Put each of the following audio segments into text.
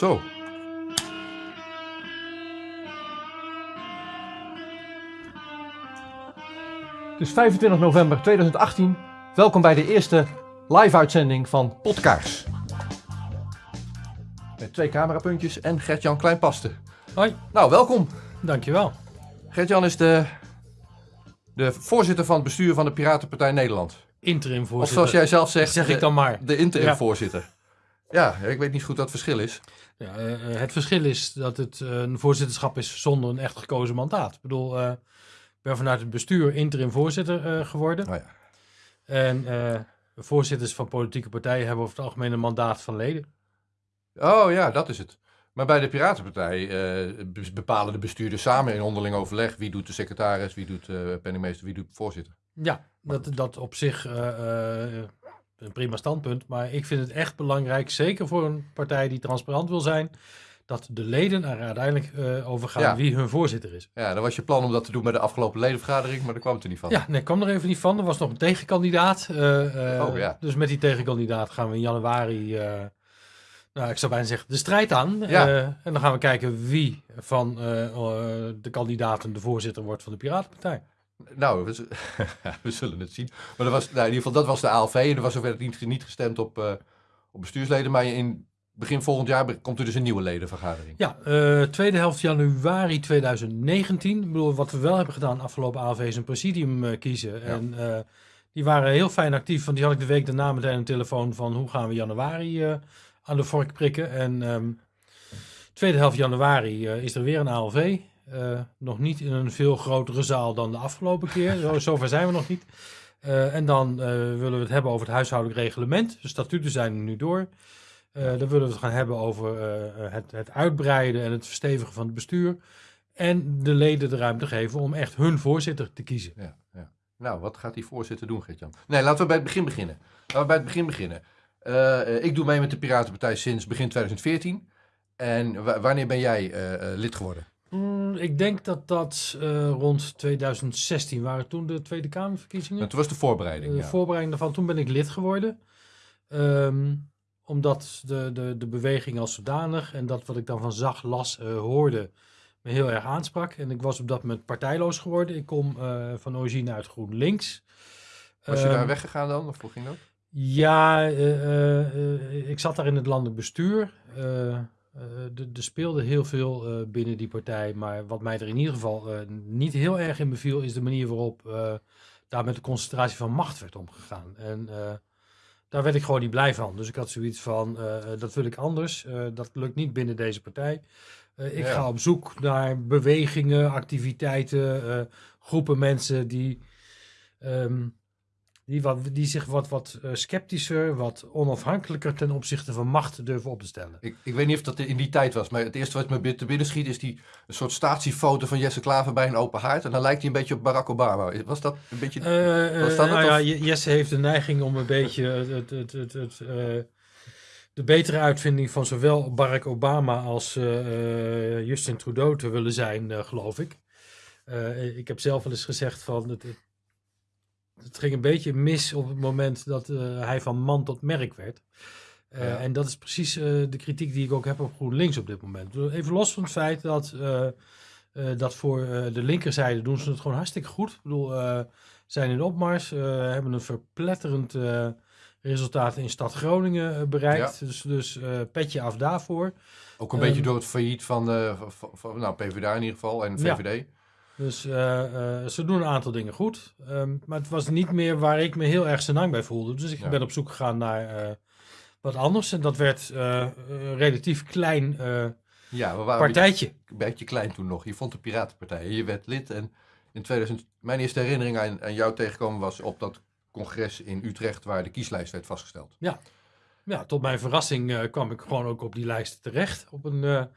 Zo. Het is 25 november 2018. Welkom bij de eerste live-uitzending van Podkaars. Met twee camerapuntjes en Gert-Jan Kleinpaste. Hoi, Nou, welkom. dankjewel. Gert-Jan is de, de voorzitter van het bestuur van de Piratenpartij Nederland. Interim Of voorzitter. zoals jij zelf zegt, zeg ik dan maar. de interim Ja. voorzitter. Ja, ik weet niet goed wat het verschil is. Ja, eh, eh, het verschil is dat het eh, een voorzitterschap is zonder een echt gekozen mandaat. Ik bedoel, ik ben vanuit het bestuur interim voorzitter geworden. Oh ja. En voorzitters van politieke partijen hebben over het algemeen een mandaat van leden. Oh ja, dat is het. Maar bij de Piratenpartij be- bepalen de bestuurders samen in onderling overleg wie doet de secretaris, wie doet de penningmeester, wie doet de voorzitter. Ja, dat, dat op zich een prima standpunt. Maar ik vind het echt belangrijk, zeker voor een partij die transparant wil zijn, dat de leden er uiteindelijk eh, over gaan Ja. wie hun voorzitter is. Ja, dan was je plan om dat te doen bij de afgelopen ledenvergadering, maar daar kwam het er niet van. Ja, nee, kwam er even niet van. Er was nog een tegenkandidaat. eh, eh, Oh, ja. Dus met die tegenkandidaat gaan we in januari, nou, ik zou bijna zeggen, de strijd aan. Ja. En dan gaan we kijken wie van de kandidaten de voorzitter wordt van de Piratenpartij. Nou, we, zullen het zien. Maar dat was, nou, in ieder geval, dat was de ALV en er was ook niet, niet gestemd op, eh, op bestuursleden. Maar in begin volgend jaar komt er dus een nieuwe ledenvergadering. Ja, eh, tweede helft januari 2019. Ik bedoel, wat we wel hebben gedaan afgelopen AV is een presidium eh, kiezen. En die waren heel fijn actief, want die had ik de week daarna meteen een telefoon van hoe gaan we januari aan de vork prikken. En ehm, tweede helft januari is er weer een ALV. Eh, nog niet in een veel grotere zaal dan de afgelopen keer. Zo, zover zijn we nog niet. Eh, en dan eh, willen we het hebben over het huishoudelijk reglement. De statuten zijn er nu door. Dan willen we het gaan hebben over het, het uitbreiden en het verstevigen van het bestuur. En de leden de ruimte geven om echt hun voorzitter te kiezen. Ja, ja. Nou, wat gaat die voorzitter doen, Gert-Jan? Nee, laten we bij het begin beginnen. Laten we bij het begin beginnen. Ik doe mee met de Piratenpartij sinds begin 2014. En wa- wanneer ben jij lid geworden? Mm, ik denk dat dat eh, rond 2016 waren toen de Tweede Kamerverkiezingen. Toen was de voorbereiding. de ja. voorbereiding daarvan, toen ben ik lid geworden. Ehm, omdat de, de, de beweging als zodanig en dat wat ik dan van zag, las, eh, hoorde, me heel erg aansprak. En ik was op dat moment partijloos geworden. Ik kom eh, van origine uit GroenLinks. Was je Ehm, daar weggegaan dan? Of hoe ging dat? Ja, eh, eh, eh, ik zat daar in het landelijk bestuur. Eh, eh, er er speelde heel veel eh, binnen die partij. Maar wat mij er in ieder geval eh, niet heel erg in beviel, is de manier waarop eh, daar met de concentratie van macht werd omgegaan. En eh, daar werd ik gewoon niet blij van. Dus ik had zoiets van, eh, eh, dat wil ik anders. Eh, dat lukt niet binnen deze partij. Eh, ik Ja. ga op zoek naar bewegingen, activiteiten, eh, groepen mensen die... ehm, die, wat, die zich wat, wat eh, sceptischer, wat onafhankelijker ten opzichte van macht durven op te stellen. Ik, ik weet niet of dat in die tijd was, maar het eerste wat me te binnen schiet is die een soort statiefoto van Jesse Klaver bij een open haard. En dan lijkt hij een beetje op Barack Obama. Was dat een beetje... Was eh, dat nou het, ja, Jesse heeft de neiging om een beetje het, het, het, het, het, de betere uitvinding van zowel Barack Obama als Justin Trudeau te willen zijn, geloof ik. Ik heb zelf wel eens gezegd van het, het, ging een beetje mis op het moment dat eh, hij van man tot merk werd. Eh, Ja. En dat is precies eh, de kritiek die ik ook heb op GroenLinks op dit moment. Even los van het feit dat, dat voor de linkerzijde doen ze het gewoon hartstikke goed. Ik bedoel, zijn in opmars, hebben een verpletterend resultaat in stad Groningen bereikt. Dus, dus petje af daarvoor. Ook een beetje Ehm, door het failliet van, eh, van, van- nou, PvdA in ieder geval en Ja. Dus eh, eh, ze doen een aantal dingen goed. Ehm, maar het was niet meer waar ik me heel erg senang bij voelde. Dus ik Ja. ben op zoek gegaan naar eh, wat anders. En dat werd een relatief klein Ja, we waren een partijtje. beetje, een beetje klein toen nog. Je vond de Piratenpartij. Je werd lid en in 2000... Mijn eerste herinnering aan, aan jou tegenkomen was op dat congres in Utrecht waar de kieslijst werd vastgesteld. Ja, tot mijn verrassing kwam ik gewoon ook op die lijst terecht. Op een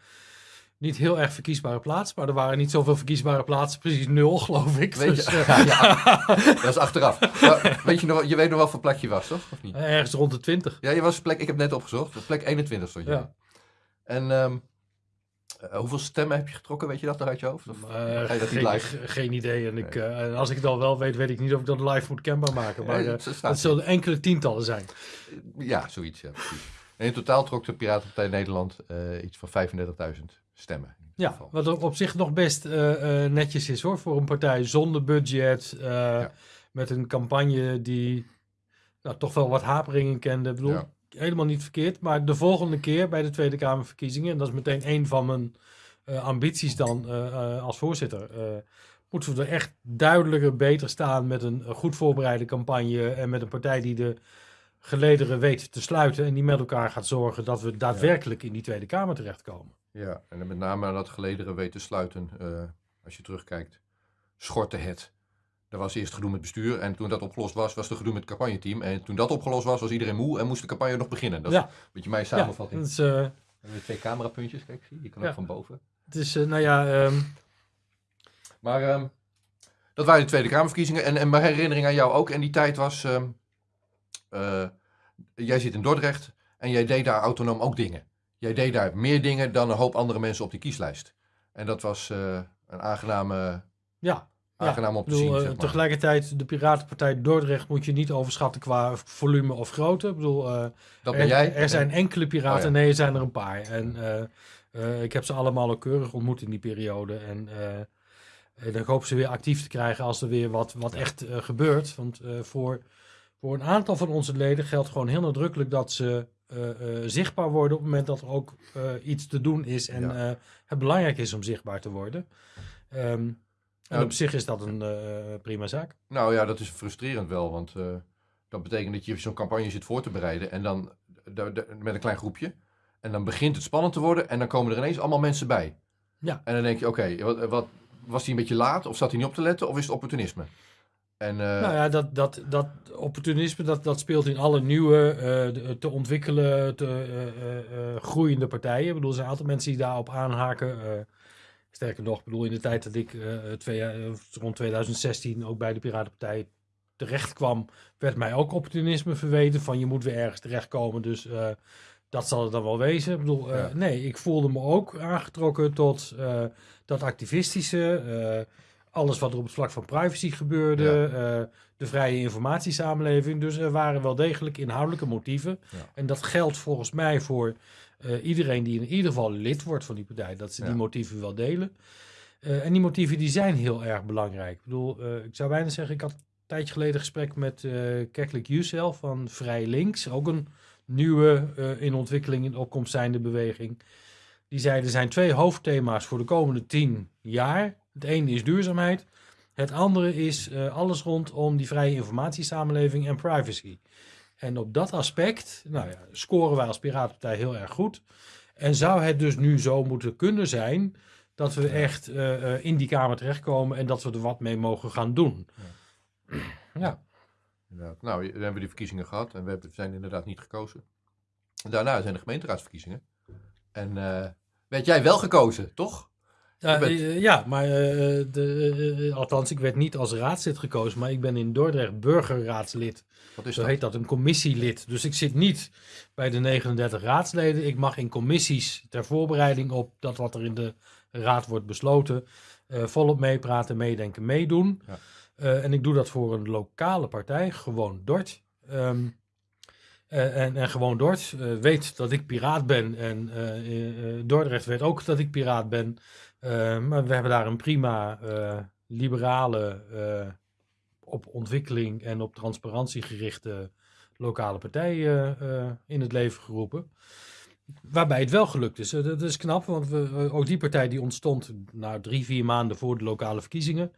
niet heel erg verkiesbare plaats. Maar er waren niet zoveel verkiesbare plaatsen. Precies nul, geloof ik. Weet Dus, je, eh, ja, dat is achteraf. Maar weet je, nog, je weet nog wel wat plek je was, toch? Of niet? ergens rond de 20. Ja, je was plek, ik heb net opgezocht, op plek 21 stond je. Ja. En ehm, eh, hoeveel stemmen heb je getrokken, weet je dat nog uit je hoofd? Of Eh, je dat geen, live? geen idee. En ik, eh, en als ik het al wel weet, weet ik niet of ik dat live moet kenbaar maken. Maar eh, dat zullen enkele tientallen zijn. Ja, zoiets, ja, precies. En in totaal trok de Piratenpartij Nederland eh, iets van 35.000 stemmen. Ja, wat op zich nog best eh, eh, netjes is hoor, voor een partij zonder budget, eh, met een campagne die nou, toch wel wat haperingen kende. Ik bedoel, Ja. helemaal niet verkeerd, maar de volgende keer bij de Tweede Kamerverkiezingen, en dat is meteen een van mijn ambities dan als voorzitter, moeten we er echt duidelijker beter staan met een goed voorbereide campagne en met een partij die de gelederen weet te sluiten en die met elkaar gaat zorgen dat we daadwerkelijk in die Tweede Kamer terechtkomen. Ja, en dan met name aan dat gelederen weten sluiten, eh, als je terugkijkt, schortte het. Er was eerst gedoe met bestuur en toen dat opgelost was, was er gedoe met het campagneteam. En toen dat opgelost was, was iedereen moe en moest de campagne nog beginnen. Dat is Ja. een beetje mijn Ja, samenvatting. dat is, eh, We hebben twee camerapuntjes, kijk, zie je, kan Ja. ook van boven. Het is, eh, nou ja, ehm, Maar ehm, dat waren de Tweede Kamerverkiezingen. En, en mijn herinnering aan jou ook en die tijd was... ehm, eh, jij zit in Dordrecht en jij deed daar autonoom ook dingen. Jij deed daar meer dingen dan een hoop andere mensen op die kieslijst. En dat was eh, een aangename, ja. Aangenaam Ik te bedoel, zien. eh, zeg maar. tegelijkertijd, de Piratenpartij Dordrecht moet je niet overschatten qua volume of grootte. Ik bedoel, eh, Dat er, ben jij. er zijn enkele piraten, Oh ja. nee, er zijn er een paar. En ik heb ze allemaal ook keurig ontmoet in die periode. En, en ik hoop ze weer actief te krijgen als er weer wat, wat echt gebeurt. Want voor, voor een aantal van onze leden geldt gewoon heel nadrukkelijk dat ze zichtbaar worden op het moment dat er ook eh, iets te doen is. En Ja. eh, het belangrijk is om zichtbaar te worden. Ehm, en Ja. op zich is dat een eh, prima zaak. Nou ja, dat is frustrerend wel, want eh, dat betekent dat je zo'n campagne zit voor te bereiden en dan da- da- met een klein groepje. En dan begint het spannend te worden en dan komen er ineens allemaal mensen bij. Ja. En dan denk je, oké, wat, wat, was hij een beetje laat of zat hij niet op te letten of is het opportunisme? En eh, Nou ja, dat, dat, dat opportunisme dat, dat speelt in alle nieuwe, eh, te ontwikkelen, te eh, groeiende partijen. Ik bedoel, er zijn altijd mensen die daarop aanhaken. sterker nog, ik bedoel, in de tijd dat ik twee, rond 2016 ook bij de Piratenpartij terecht kwam, werd mij ook opportunisme verweten van je moet weer ergens terechtkomen. Dus dat zal het dan wel wezen. Ik bedoel, Ja. nee, ik voelde me ook aangetrokken tot dat activistische. Alles wat er op het vlak van privacy gebeurde. eh, de vrije informatiesamenleving. Dus er waren wel degelijk inhoudelijke motieven. Ja. En dat geldt volgens mij voor eh, iedereen die in ieder geval lid wordt van die partij. Dat ze die motieven wel delen. Eh, en die motieven die zijn heel erg belangrijk. Ik bedoel, ik zou bijna zeggen, ik had een tijdje geleden een gesprek met eh Keklik Jusel van Vrij Links. Ook een nieuwe in ontwikkeling, in opkomst zijnde beweging. Die zei, er zijn twee hoofdthema's voor de komende tien jaar. Het ene is duurzaamheid. Het andere is eh, alles rondom die vrije informatiesamenleving en privacy. En op dat aspect nou ja, scoren wij als Piratenpartij heel erg goed. En zou het dus nu zo moeten kunnen zijn dat we echt eh, eh, in die Kamer terechtkomen en dat we er wat mee mogen gaan doen. Ja, inderdaad. nou, dan hebben we die verkiezingen gehad en we hebben- zijn inderdaad niet gekozen. Daarna zijn de gemeenteraadsverkiezingen. En eh, werd jij wel gekozen, toch? Ja, bent- eh, ja maar eh, de, eh, althans, ik werd niet als raadslid gekozen, maar ik ben in Dordrecht burgerraadslid. Wat is Zo dat? heet dat, een commissielid. Dus ik zit niet bij de 39 raadsleden. Ik mag in commissies ter voorbereiding op dat wat er in de raad wordt besloten, eh, volop meepraten, meedenken, meedoen. Ja. Eh, en ik doe dat voor een lokale partij, gewoon Dort. Ehm, eh, en, en gewoon Dort eh, weet dat ik piraat ben. En eh, eh, Dordrecht weet ook dat ik piraat ben. Eh, maar we hebben daar een prima eh, liberale, eh, op ontwikkeling en op transparantie gerichte lokale partij eh, eh, in het leven geroepen. Waarbij het wel gelukt is. Eh, Dat is knap, want we, eh, ook die partij die ontstond nou, drie, vier maanden voor de lokale verkiezingen.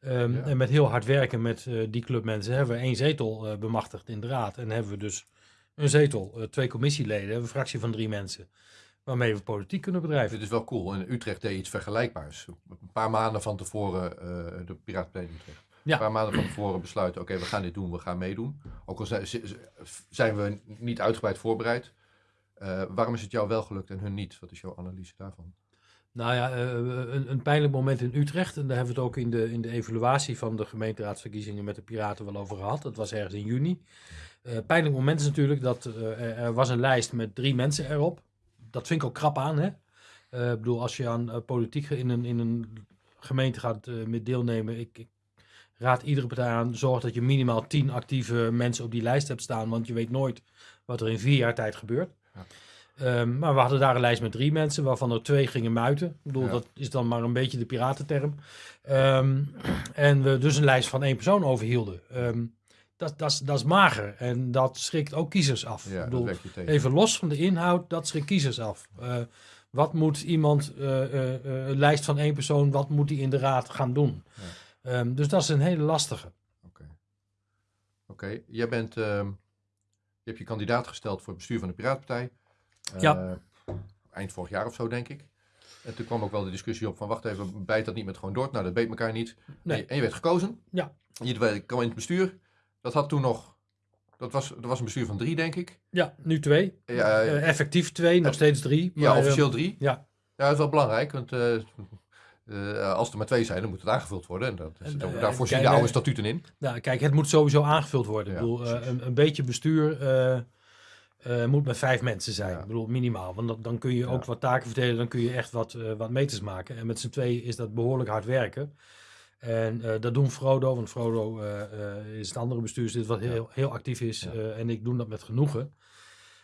Ehm, Ja. En met heel hard werken met eh, die clubmensen hebben we één zetel eh, bemachtigd in de raad. En hebben we dus een zetel, eh, twee commissieleden, een fractie van drie mensen. Waarmee we politiek kunnen bedrijven. Dit is wel cool. In Utrecht deed iets vergelijkbaars. Een paar maanden van tevoren, eh, de Piratenpartij in Utrecht. Ja. Een paar maanden van tevoren besluiten, oké, we gaan dit doen, we gaan meedoen. Ook al zijn, zijn we niet uitgebreid voorbereid. Eh, waarom is het jou wel gelukt en hun niet? Wat is jouw analyse daarvan? Nou ja, eh, een, een pijnlijk moment in Utrecht. En daar hebben we het ook in de, in de evaluatie van de gemeenteraadsverkiezingen met de Piraten wel over gehad. Dat was ergens in juni. Eh pijnlijk moment is natuurlijk dat eh, er, was een lijst met drie mensen erop. Dat vind ik ook krap aan, hè. Eh, ik bedoel, als je aan eh, politiek in een, in een gemeente gaat eh, met deelnemen. Ik, ik raad iedere partij aan, zorg dat je minimaal tien actieve mensen op die lijst hebt staan. Want je weet nooit wat er in vier jaar tijd gebeurt. Ja. Ehm, maar we hadden daar een lijst met drie mensen, waarvan er twee gingen muiten. Ik bedoel, Ja. dat is dan maar een beetje de piratenterm. Ehm, en we dus een lijst van één persoon overhielden. Ehm, dat, dat, is, dat is mager en dat schrikt ook kiezers af. Ja, ik bedoel, even los van de inhoud, dat schrikt kiezers af. Eh, wat moet iemand, eh, eh, een lijst van één persoon, wat moet die in de raad gaan doen? Dus dat is een hele lastige. Oké. Oké, jij bent, je hebt je kandidaat gesteld voor het bestuur van de Piratenpartij. Eh, Ja. Eind vorig jaar of zo, denk ik. En toen kwam ook wel de discussie op van, wacht even, bijt dat niet met gewoon door? Nou, dat beet elkaar niet. Nee. En je- werd gekozen. Ja. Je kwam in het bestuur. Dat had toen nog, dat was, dat was een bestuur van drie, denk ik. Ja, nu twee. Ja, Eh, effectief twee, nog steeds drie. ja maar, officieel drie. ja. Ja, dat is wel belangrijk, want eh, eh, als er maar twee zijn, dan moet het aangevuld worden. En dat is, En, daar eh, kijk, de oude eh, statuten in. Nou, kijk, het moet sowieso aangevuld worden. Ja, ik bedoel, eh, precies. een, een beetje bestuur eh, moet met vijf mensen zijn. Ja. Ik bedoel, minimaal. Want dan, dan kun je ook wat taken verdelen. Dan kun je echt wat, eh, wat meters maken. En met z'n tweeën is dat behoorlijk hard werken. En eh, dat doen Frodo. Want Frodo is het andere bestuurslid wat heel, heel actief is. En ik doe dat met genoegen.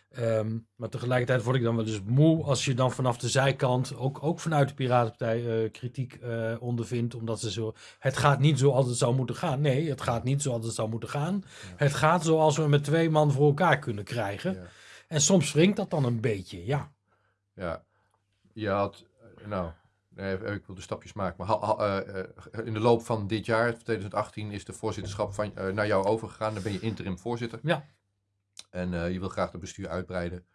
Ehm, maar tegelijkertijd word ik dan wel eens moe als je dan vanaf de zijkant, ook, ook vanuit de Piratenpartij, eh, kritiek eh, ondervindt. Omdat ze zo. Het gaat niet zoals het zou moeten gaan. Nee, het gaat niet zoals het zou moeten gaan. Het gaat zoals we met twee man voor elkaar kunnen krijgen. Ja. En soms wringt dat dan een beetje, ja. Ja, je had, eh, nou, nee, ik wil de stapjes maken, maar ha- ha- in de loop van dit jaar, 2018, is de voorzitterschap van, naar jou overgegaan. Dan ben je interim voorzitter. Ja. En eh, je wil graag het bestuur uitbreiden.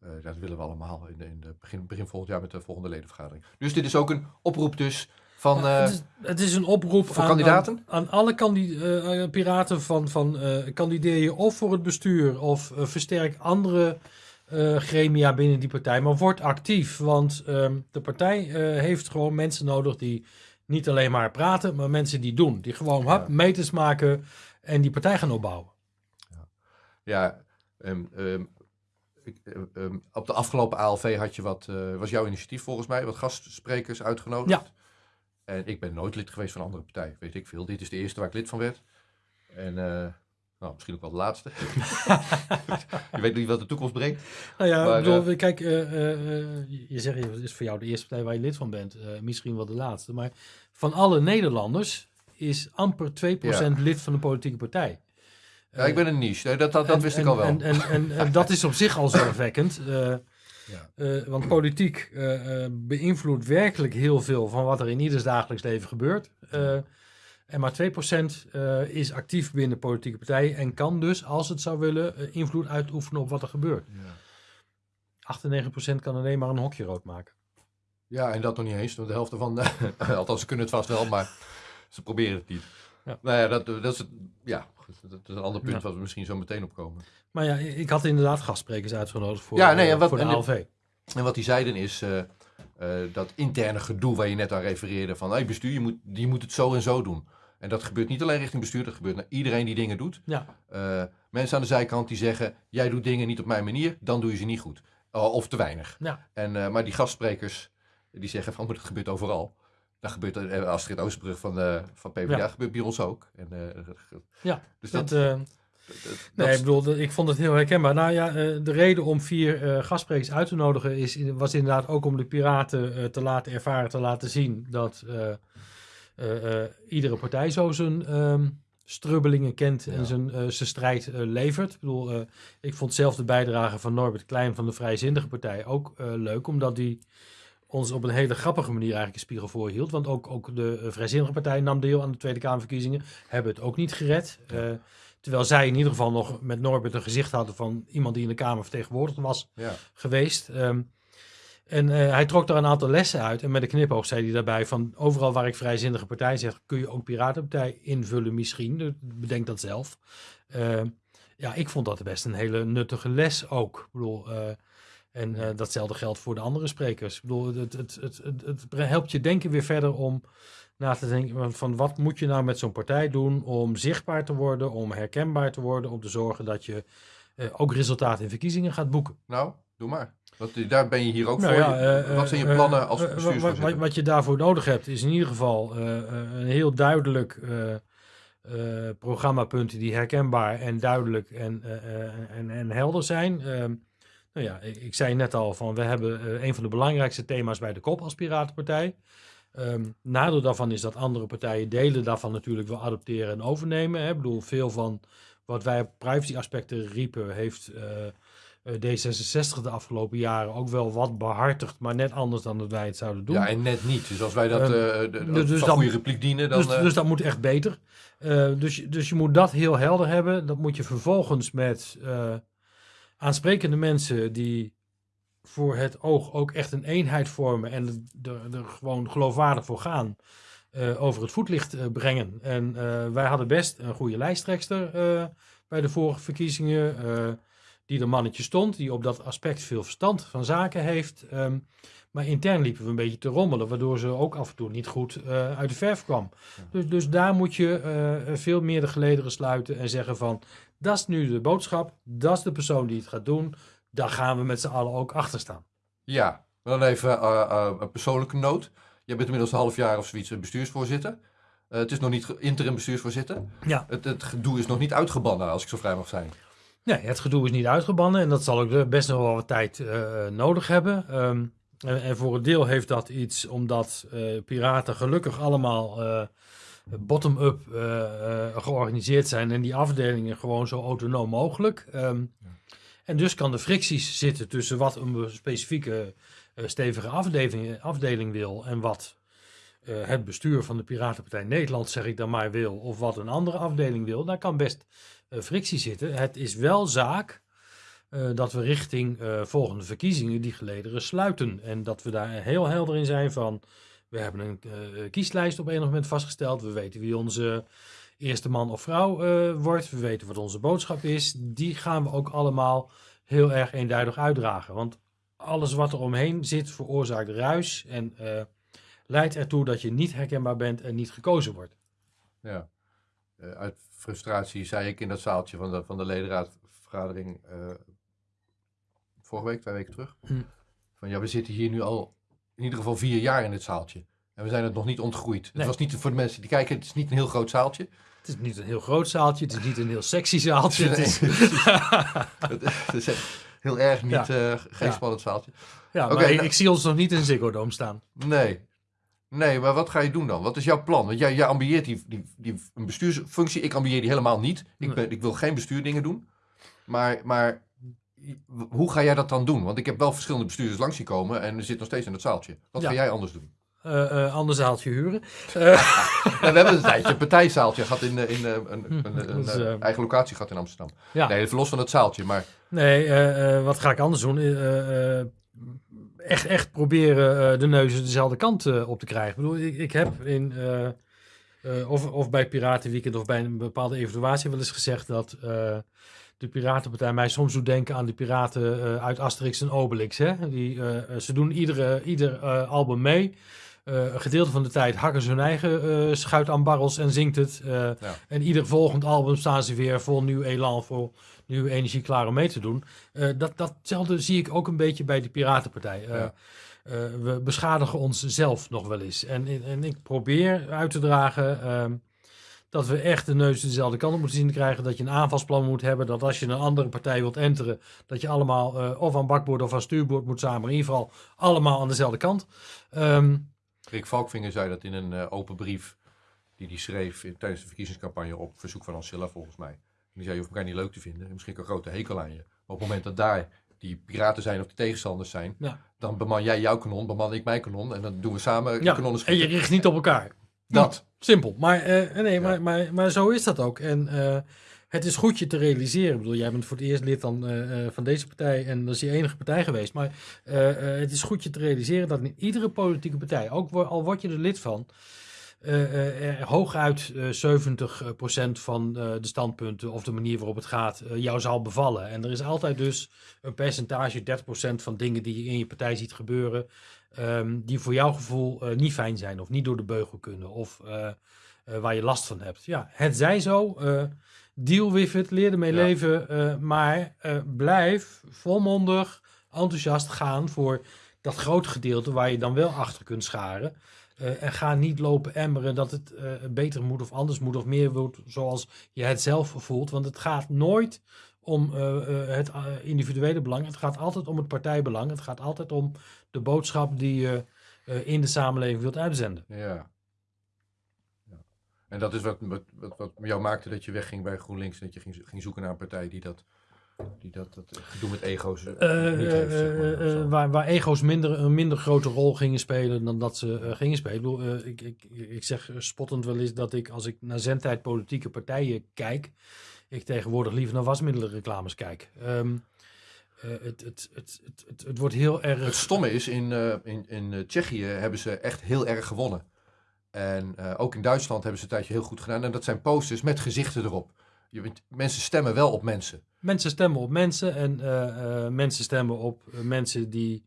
Eh, dat willen we allemaal in, in de begin, begin volgend jaar met de volgende ledenvergadering. Dus dit is ook een oproep dus van... Eh, het, is, het is een oproep voor aan, kandidaten? Aan, aan alle piraten van, van kandideer je of voor het bestuur of versterk andere gremia binnen die partij. Maar word actief, want ehm, de partij heeft gewoon mensen nodig die niet alleen maar praten, maar mensen die doen. Die gewoon hap, meters maken en die partij gaan opbouwen. Ja, ehm, ehm, ik, eh, ehm, op de afgelopen ALV had je wat, eh, was jouw initiatief volgens mij, wat gastsprekers uitgenodigd. Ja. En ik ben nooit lid geweest van een andere partij, weet ik veel. Dit is de eerste waar ik lid van werd. En eh, nou, misschien ook wel de laatste. je weet niet wat de toekomst brengt. Nou ja, Maar, kijk, eh, eh, je zegt, het is voor jou de eerste partij waar je lid van bent. misschien wel de laatste. Maar van alle Nederlanders is amper 2% lid van een politieke partij. Ja, ik ben een niche, dat, dat, dat En- wist en, ik al wel. En, en, en, dat is op zich al zorgwekkend. eh, Ja. eh, want politiek eh, eh, beïnvloedt werkelijk heel veel van wat er in ieders dagelijks leven gebeurt. Eh, en maar 2% eh, is actief binnen politieke partijen en kan dus, als het zou willen, eh, invloed uitoefenen op wat er gebeurt. Ja. 98% kan alleen maar een hokje rood maken. Ja, en dat nog niet eens. want De helft ervan, althans ze kunnen het vast wel, maar ze proberen het niet. Ja. Nou ja, dat, dat is het, ja, dat is een ander punt Ja. wat we misschien zo meteen opkomen. Maar ja, ik had inderdaad gastsprekers uitgenodigd voor, Ja, nee, eh, en wat- voor de en ALV. En wat die zeiden is eh, eh, dat interne gedoe waar je net aan refereerde. Van hey, bestuur, je moet, je moet het zo en zo doen. En dat gebeurt niet alleen richting bestuur, dat gebeurt naar iedereen die dingen doet. Ja, mensen aan de zijkant die zeggen, jij doet dingen niet op mijn manier, dan doe je ze niet goed. Of te weinig. Ja. En, maar die gastsprekers, die zeggen van, maar dat gebeurt overal. Dat gebeurt, uh, Astrid Oosterbrug van, uh, van PvdA, Ja. gebeurt bij ons ook. En, uh, ja. dus dat, dat, eh, dat- Nee, ik bedoel, ik vond het heel herkenbaar. Nou ja, eh, de reden om vier eh gastsprekers uit te nodigen is, was inderdaad ook om de piraten eh, te laten ervaren, te laten zien dat eh, eh, eh, iedere partij zo zijn ehm, strubbelingen kent Ja. en zijn, eh, zijn strijd eh, levert. Ik bedoel, eh, ik vond zelf de bijdrage van Norbert Klein van de Vrijzinnige Partij ook eh, leuk, omdat die ons op een hele grappige manier eigenlijk een spiegel voorhield. Want ook, ook de eh, Vrijzinnige Partij nam deel aan de Tweede Kamerverkiezingen, hebben het ook niet gered. Eh, Terwijl zij in ieder geval nog met Norbert een gezicht hadden van iemand die in de Kamer vertegenwoordigd was ja. geweest. Ehm, en eh, hij trok daar een aantal lessen uit. En met een knipoog zei hij daarbij van overal waar ik vrijzinnige partij zeg, kun je ook Piratenpartij invullen misschien. Dus bedenk dat zelf. Ehm, ja, ik vond dat best een hele nuttige les ook. Ik bedoel, en eh, datzelfde geldt voor de andere sprekers. Ik bedoel, het, het, het, het, helpt je denken weer verder om na te denken van, wat moet je nou met zo'n partij doen om zichtbaar te worden, om herkenbaar te worden, om te zorgen dat je eh, ook resultaten in verkiezingen gaat boeken. Nou, doe maar. Want daar ben je hier ook Nou voor. ja, eh, wat zijn je plannen als wat, bestuursvoorzitter? wat, wat je daarvoor nodig hebt is in ieder geval een heel duidelijk programmapunten die herkenbaar en duidelijk en, en, en helder zijn. Ehm, Nou ja, ik, ik zei net al van we hebben eh, een van de belangrijkste thema's bij de kop als Piratenpartij. Ehm nadeel daarvan is dat andere partijen delen daarvan natuurlijk wel adopteren en overnemen. Hè. Ik bedoel, veel van wat wij op privacy aspecten riepen, heeft eh, eh, D66 de afgelopen jaren ook wel wat behartigd, maar net anders dan dat wij het zouden doen. Ja, en net niet. Dus als wij dat Ehm, eh de, dus dus goede repliek dienen, dan... dus, dus dat moet echt beter. Dus, je- dus je moet dat heel helder hebben. Dat moet je vervolgens met aansprekende mensen die voor het oog ook echt een eenheid vormen en er, gewoon geloofwaardig voor gaan, eh, over het voetlicht eh, brengen. En eh, wij hadden best een goede lijsttrekster bij de vorige verkiezingen, die er mannetje stond, die op dat aspect veel verstand van zaken heeft. Ehm, maar intern liepen we een beetje te rommelen, waardoor ze ook af en toe niet goed eh, uit de verf kwam. Dus, dus daar moet je eh, veel meer de gelederen sluiten en zeggen van, dat is nu de boodschap, dat is de persoon die het gaat doen, daar gaan we met z'n allen ook achter staan. Ja, dan even eh, een persoonlijke noot. Je bent inmiddels een half jaar of zoiets bestuursvoorzitter. Het is nog niet interim bestuursvoorzitter. Ja. Het, het gedoe is nog niet uitgebannen, als ik zo vrij mag zijn. Nee, het gedoe is niet uitgebannen en dat zal ook best nog wel wat tijd nodig hebben. Ehm, en, voor een deel heeft dat iets omdat eh, piraten gelukkig allemaal eh, bottom-up eh, georganiseerd zijn en die afdelingen gewoon zo autonoom mogelijk. Ehm, En dus kan de fricties zitten tussen wat een specifieke stevige afdeling, afdeling wil en wat het bestuur van de Piratenpartij Nederland, zeg ik dan maar, wil, of wat een andere afdeling wil. Daar kan best frictie zitten. Het is wel zaak eh, dat we richting eh, volgende verkiezingen die gelederen sluiten. En dat we daar heel helder in zijn van, we hebben een eh, kieslijst op enig moment vastgesteld. We weten wie onze eerste man of vrouw wordt. We weten wat onze boodschap is. Die gaan we ook allemaal heel erg eenduidig uitdragen. Want alles wat er omheen zit veroorzaakt ruis en leidt ertoe dat je niet herkenbaar bent en niet gekozen wordt. Ja. Uit frustratie zei ik in dat zaaltje van de, van de ledenraadvergadering vorige week, twee weken terug. Hm. Van ja, we zitten hier nu al in ieder geval vier jaar in dit zaaltje. En we zijn het nog niet ontgroeid. Het was niet voor de mensen die kijken, het is niet een heel groot zaaltje. Het is niet een heel groot zaaltje, het is niet een heel sexy zaaltje. Het is, Het is echt heel erg niet, Ja. eh, geen Ja. spannend zaaltje. ja, Oké, nou- ik zie ons nog niet in Ziggo Dome staan. Nee. Nee, maar wat ga je doen dan? Wat is jouw plan? Want jij, jij ambieert die, die, die, een bestuursfunctie. Ik ambieer die helemaal niet. Ik, Nee. ben, ik wil geen bestuurdingen doen. Maar, maar hoe ga jij dat dan doen? Want ik heb wel verschillende bestuurders langs zien komen en er zit nog steeds in het zaaltje. Wat Ja. ga jij anders doen? Eh ander zaaltje huren. We hebben een tijdje een partijzaaltje gehad in, eh, in een, een, een, dat eh, eigen locatie gehad in Amsterdam. Ja. Nee, verlos van het zaaltje. Maar Nee, wat ga ik anders doen? Echt, echt proberen de neuzen dezelfde kant op te krijgen. Ik bedoel, ik, ik heb in, of, of bij Piratenweekend of bij een bepaalde evaluatie wel eens gezegd dat de Piratenpartij mij soms doet denken aan de piraten eh, uit Asterix en Obelix. Hè? Die, eh, eh, ze doen iedere, ieder album mee. Een gedeelte van de tijd hakken ze hun eigen eh, schuit aan barrels en zingt het. En ieder volgend album staan ze weer vol nieuw elan, vol nieuwe energie klaar om mee te doen. Dat, datzelfde zie ik ook een beetje bij de Piratenpartij. Ja. we beschadigen onszelf nog wel eens. En, en ik probeer uit te dragen ehm, dat we echt de neus dezelfde kant op moeten zien te krijgen. Dat je een aanvalsplan moet hebben. Dat als je een andere partij wilt enteren, dat je allemaal eh, of aan bakboord of aan stuurboord moet samen. Maar in ieder geval allemaal aan dezelfde kant. Ehm, Rick Valkvinger zei dat in een eh, open brief die hij schreef in- tijdens de verkiezingscampagne op verzoek van Ancilla volgens mij. En die zei, je hoeft elkaar niet leuk te vinden, misschien een grote hekel aan je. Maar op het moment dat daar die piraten zijn of die tegenstanders zijn, Ja. dan beman jij jouw kanon, beman ik mijn kanon en dan doen we samen ja, kanonnen en je schieten. richt niet op elkaar. Dat. Simpel. Maar, eh, nee, Ja. maar, maar, maar zo is dat ook. En eh, het is goed je te realiseren. Ik bedoel, jij bent voor het eerst lid van, eh, van deze partij en dat is je enige partij geweest. Maar het is goed je te realiseren dat in iedere politieke partij, ook al word je er lid van, er hooguit eh 70% van de standpunten of de manier waarop het gaat jou zal bevallen. En er is altijd dus een percentage, 30% van dingen die je in je partij ziet gebeuren, ehm, die voor jouw gevoel niet fijn zijn of niet door de beugel kunnen of waar je last van hebt. Ja, het zij zo. deal with it, leer ermee Ja. leven, maar blijf volmondig enthousiast gaan voor dat grote gedeelte waar je dan wel achter kunt scharen. Eh, en ga niet lopen emmeren dat het eh, beter moet of anders moet of meer moet zoals je het zelf voelt. Want het gaat nooit om uh, het individuele belang. Het gaat altijd om het partijbelang. Het gaat altijd om de boodschap die je in de samenleving wilt uitzenden. Ja. ja. En dat is wat, wat, wat, wat jou maakte dat je wegging bij GroenLinks. Dat je ging, ging zoeken naar een partij die dat die dat, dat gedoe met ego's uh, niet heeft, zeg maar, waar, waar ego's minder, een minder grote rol gingen spelen dan dat ze gingen spelen. Ik, bedoel, ik, ik, ik zeg spottend wel eens dat ik als ik naar zendtijd politieke partijen kijk, ik tegenwoordig liever naar wasmiddelenreclames kijk. Um, het, het, het, het, het, wordt heel erg... Het stomme is, in, in, in Tsjechië hebben ze echt heel erg gewonnen. En ook in Duitsland hebben ze een tijdje heel goed gedaan. En dat zijn posters met gezichten erop. Je, mensen stemmen wel op mensen. Mensen stemmen op mensen en uh, uh, mensen stemmen op uh, mensen die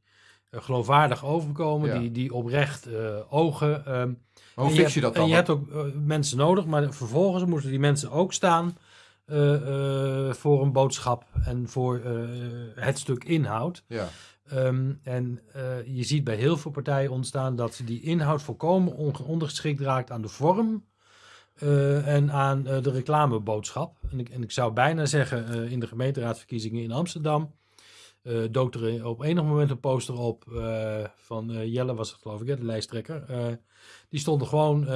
geloofwaardig overkomen, die, die oprecht ogen. Um, hoe fix je, dat dan? En je hebt ook mensen nodig, maar vervolgens moeten die mensen ook staan voor een boodschap en voor het stuk inhoud. Ja. Um, en je ziet bij heel veel partijen ontstaan dat die inhoud volkomen ondergeschikt raakt aan de vorm uh, en aan uh, de reclameboodschap. En ik, en ik zou bijna zeggen, uh, in de gemeenteraadsverkiezingen in Amsterdam dook er op enig moment een poster op van Jelle was het geloof ik, hè, de lijsttrekker. die stond er gewoon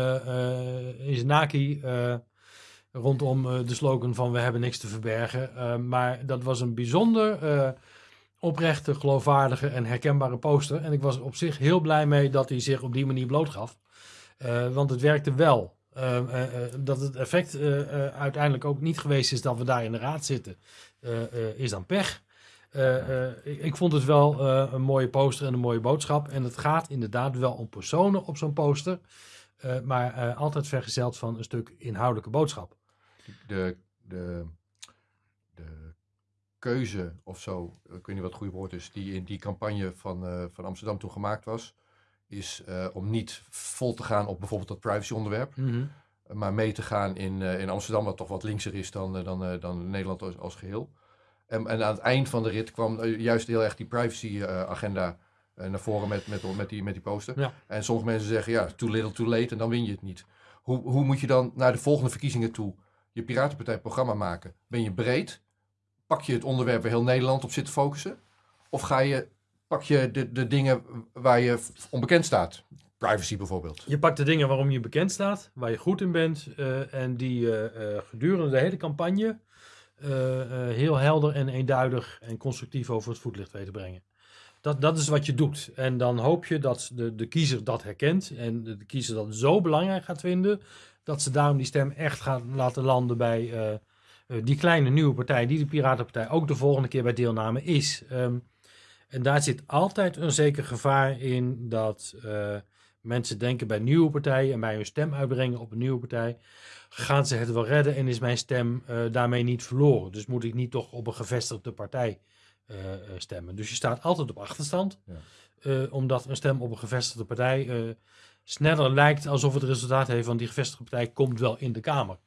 in zijn naki rondom de slogan van we hebben niks te verbergen. maar dat was een bijzonder oprechte, geloofwaardige en herkenbare poster. En ik was op zich heel blij mee dat hij zich op die manier blootgaf. want het werkte wel. Ehm, eh, eh, dat het effect eh, uiteindelijk ook niet geweest is dat we daar in de raad zitten, is dan pech. Ik, ik, vond het wel een mooie poster en een mooie boodschap. En het gaat inderdaad wel om personen op zo'n poster, maar altijd vergezeld van een stuk inhoudelijke boodschap. De, de, de keuze of zo, ik weet niet wat het goede woord is, die in die campagne van, van Amsterdam toen gemaakt was, is uh, om niet vol te gaan op bijvoorbeeld dat privacy-onderwerp. Mm -hmm. Maar mee te gaan in, uh, in Amsterdam, wat toch wat linkser is dan, uh, dan, dan Nederland als, als geheel. En, en, aan het eind van de rit kwam juist heel erg die privacy-agenda naar voren met, met, met, die, met die poster. Ja. En sommige mensen zeggen, ja, too little, too late, en dan win je het niet. Hoe, hoe moet je dan naar de volgende verkiezingen toe je Piratenpartij-programma maken? Ben je breed? Pak je het onderwerp waar heel Nederland op zit te focussen? Of ga je pak je de, de dingen waar je onbekend staat. Privacy bijvoorbeeld. Je pakt de dingen waarom je bekend staat, waar je goed in bent. Uh, en die uh, gedurende de hele campagne heel helder en eenduidig en constructief over het voetlicht weten brengen. Dat, dat is wat je doet. En dan hoop je dat de, de kiezer dat herkent. En de, kiezer dat zo belangrijk gaat vinden. Dat ze daarom die stem echt gaan laten landen bij die kleine nieuwe partij. Die de Piratenpartij ook de volgende keer bij deelname is. Um, en daar zit altijd een zeker gevaar in dat uh, mensen denken bij nieuwe partijen en bij hun stem uitbrengen op een nieuwe partij, gaan ze het wel redden en is mijn stem uh, daarmee niet verloren. Dus moet ik niet toch op een gevestigde partij uh, stemmen. Dus je staat altijd op achterstand, ja. omdat een stem op een gevestigde partij sneller lijkt alsof het resultaat heeft van die gevestigde partij komt wel in de Kamer.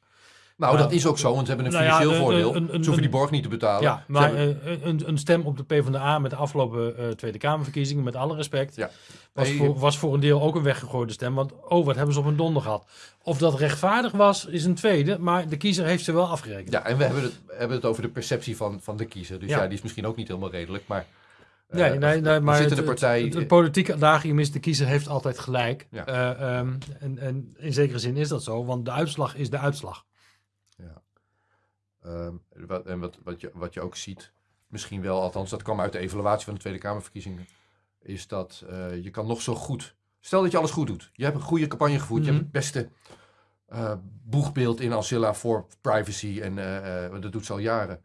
Nou, dat is ook zo, want ze hebben een nou financieel voordeel. Een, een, ze hoeven die borg niet te betalen. Ja, maar hebben... een, een, stem op de PvdA met de afgelopen uh, Tweede Kamerverkiezingen, met alle respect, ja. was, voor, was voor een deel ook een weggegooide stem. Want, oh, wat hebben ze op een donder gehad. Of dat rechtvaardig was, is een tweede, maar de kiezer heeft ze wel afgerekend. Ja, en we hebben het, hebben het over de perceptie van, van de kiezer. Dus ja. ja die is misschien ook niet helemaal redelijk, maar... Uh, nee, nee, nee, maar het, de partij... het, het, het politieke adagium is de kiezer heeft altijd gelijk. Ja. Uh, um, en, en in zekere zin is dat zo, want de uitslag is de uitslag. Um, wat, en wat, wat, je, wat je ook ziet, misschien wel, althans dat kwam uit de evaluatie van de Tweede Kamerverkiezingen, is dat uh, je kan nog zo goed, stel dat je alles goed doet, je hebt een goede campagne gevoerd, mm -hmm. je hebt het beste uh, boegbeeld in Ancilla voor privacy en uh, dat doet ze al jaren.